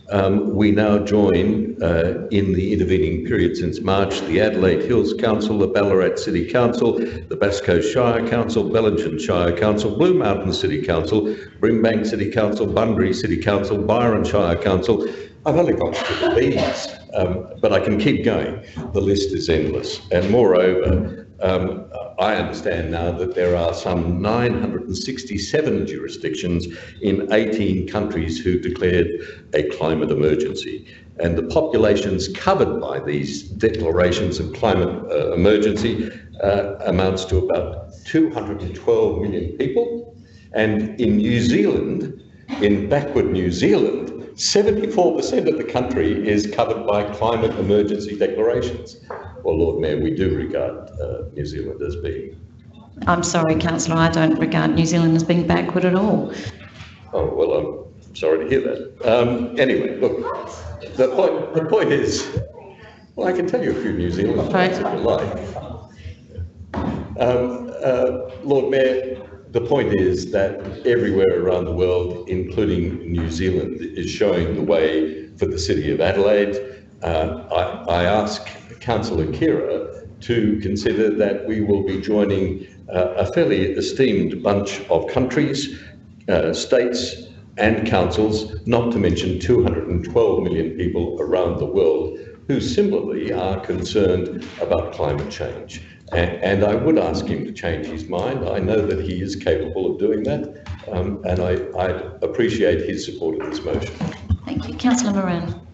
um, we now join uh, in the intervening period since March the Adelaide Hills Council, the Ballarat City Council, the Bass Coast Shire Council, Bellingen Shire Council, Blue Mountain City Council, Brimbank City Council, Bunbury City Council, Byron Shire Council. I've only got to the B's, um, but I can keep going. The list is endless. And moreover, um, I understand now that there are some 967 jurisdictions in 18 countries who declared a climate emergency. And the populations covered by these declarations of climate uh, emergency uh, amounts to about 212 million people. And in New Zealand, in backward New Zealand, 74% of the country is covered by climate emergency declarations. Well, Lord Mayor, we do regard uh, New Zealand as being. I'm sorry, Councillor, I don't regard New Zealand as being backward at all. Oh, well, I'm sorry to hear that. Um, anyway, look, the point, the point is, well, I can tell you a few New Zealand facts if you like. Um, uh, Lord Mayor, the point is that everywhere around the world, including New Zealand, is showing the way for the City of Adelaide. Uh, I, I ask Councillor Khera to consider that we will be joining uh, a fairly esteemed bunch of countries, uh, states and councils, not to mention 212 million people around the world who similarly are concerned about climate change. And, and I would ask him to change his mind. I know that he is capable of doing that, um, and I, I appreciate his support of this motion. Thank you. Councillor Moran.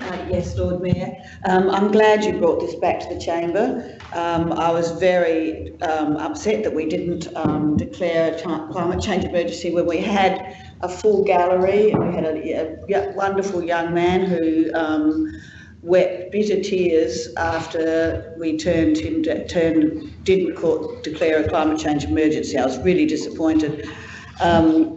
Uh, yes, Lord Mayor. Um, I'm glad you brought this back to the chamber. Um, I was very um, upset that we didn't um, declare a climate change emergency when we had a full gallery we had a, a wonderful young man who um, wept bitter tears after we turned him to, turned didn't call, declare a climate change emergency. I was really disappointed. Um,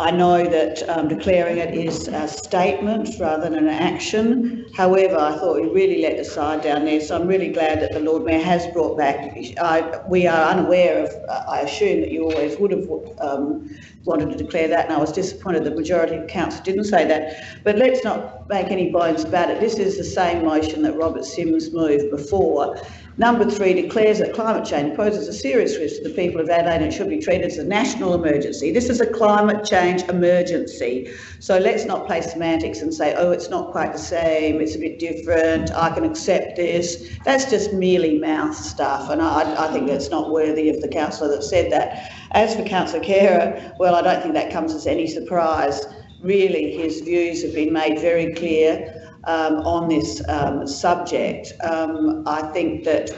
I know that um, declaring it is a statement rather than an action. However, I thought we really let the side down there, so I'm really glad that the Lord Mayor has brought back. I, we are unaware of, I assume that you always would have um, wanted to declare that, and I was disappointed the majority of council didn't say that. But let's not make any bones about it. This is the same motion that Robert Simms moved before. Number three declares that climate change poses a serious risk to the people of Adelaide and should be treated as a national emergency. This is a climate change emergency. So let's not play semantics and say, oh, it's not quite the same, it's a bit different, I can accept this. That's just merely mouth stuff, and I, I think that's not worthy of the councillor that said that. As for Councillor Khera, well, I don't think that comes as any surprise. Really, his views have been made very clear um, on this um, subject. Um, I think that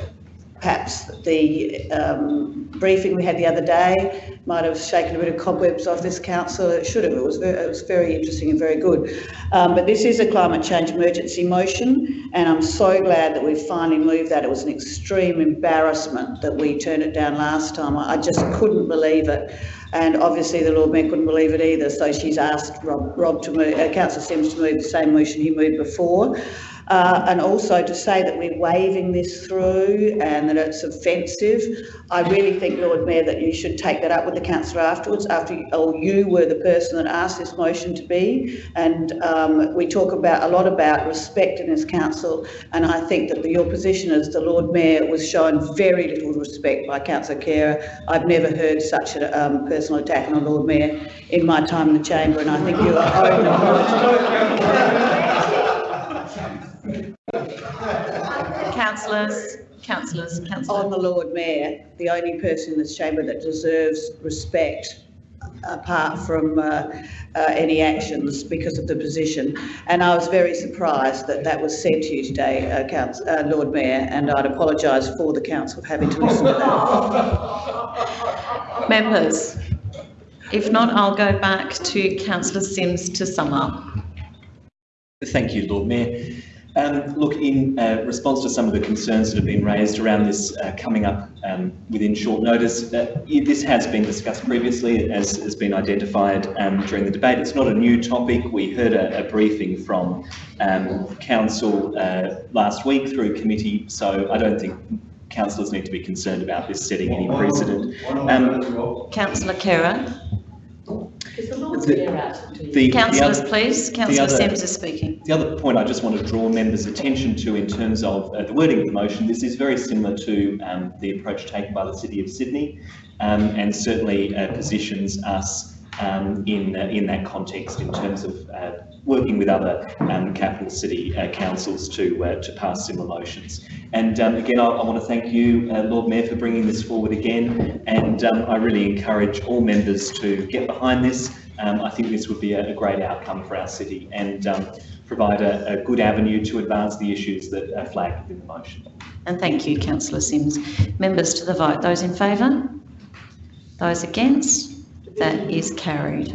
perhaps the um, briefing we had the other day might have shaken a bit of cobwebs off this council. It should have. It was very, it was very interesting and very good. Um, but this is a climate change emergency motion, and I'm so glad that we've finally moved that. It was an extreme embarrassment that we turned it down last time. I just couldn't believe it. And obviously the Lord Mayor couldn't believe it either, so she's asked Rob, Rob to move, uh, Councillor Simms to move the same motion he moved before. Uh, and also to say that we're waving this through and that it's offensive. I really think, Lord Mayor, that you should take that up with the councillor afterwards, after, you- or you were the person that asked this motion to be. And um, we talk about, a lot about respect in this council, and I think that your position as the Lord Mayor was shown very little respect by councillor Khera. I've never heard such a um, personal attack on a Lord Mayor in my time in the chamber, and I think you owe an apology. Councillors, councillors, councillor. On the Lord Mayor, the only person in this chamber that deserves respect apart from uh, uh, any actions because of the position. And I was very surprised that that was said to you today, uh, Council, uh, Lord Mayor, and I'd apologise for the council having to listen to that. Members, if not, I'll go back to councillor Simms to sum up. Thank you, Lord Mayor. Um, look, in uh, response to some of the concerns that have been raised around this uh, coming up um, within short notice, uh, it- this has been discussed previously, as has been identified um, during the debate. It's not a new topic. We heard a, a briefing from um, council uh, last week through committee, so I don't think councillors need to be concerned about this setting any precedent. Um, Councillor Khera. the- the Councillors, other- please. the Councillor other- Simms is speaking. The other point I just want to draw members' attention to in terms of uh, the wording of the motion, this is very similar to um, the approach taken by the City of Sydney um, and certainly uh, positions us um, in, uh, in that context in terms of uh, working with other um, capital city uh, councils to, uh, to pass similar motions. And um, again, I, I want to thank you, uh, Lord Mayor, for bringing this forward again. And um, I really encourage all members to get behind this. Um, I think this would be a, a great outcome for our city and um, provide a, a good avenue to advance the issues that are flagged within the motion. And thank you, councillor Simms. Members to the vote. Those in favour? Those against? That is carried.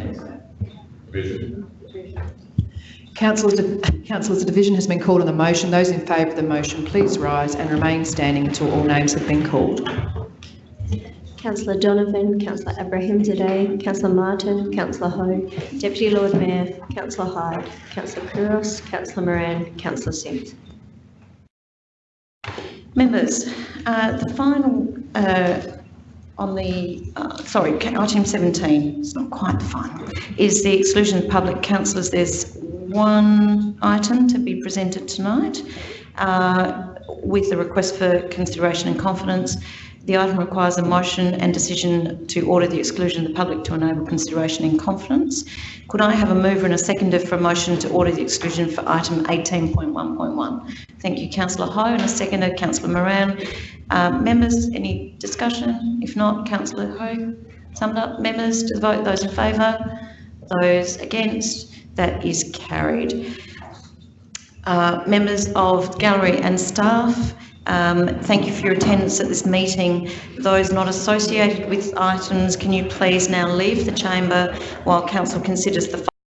Councillors, councillors, a division has been called on the motion. Those in favour of the motion, please rise and remain standing until all names have been called. Councillor Donovan, Councillor Abrahimzadeh, Councillor Martin, Councillor Hou, Deputy Lord Mayor, Councillor Hyde, Councillor Couros, Councillor Moran, Councillor Simms. Members, uh, the final uh, on the, uh, sorry, item 17, it's not quite final, is the exclusion of public councillors. There's one item to be presented tonight uh, with the request for consideration and confidence. The item requires a motion and decision to order the exclusion of the public to enable consideration in confidence. Could I have a mover and a seconder for a motion to order the exclusion for item 18.1.1? Thank you, councillor Hou, and a seconder, councillor Moran. Uh, members, any discussion? If not, councillor Hou, summed up. Members to vote, those in favour, those against, that is carried. Uh, members of gallery and staff, um, thank you for your attendance at this meeting. Those not associated with items, can you please now leave the chamber while council considers the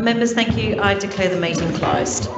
Members, thank you. I declare the meeting closed.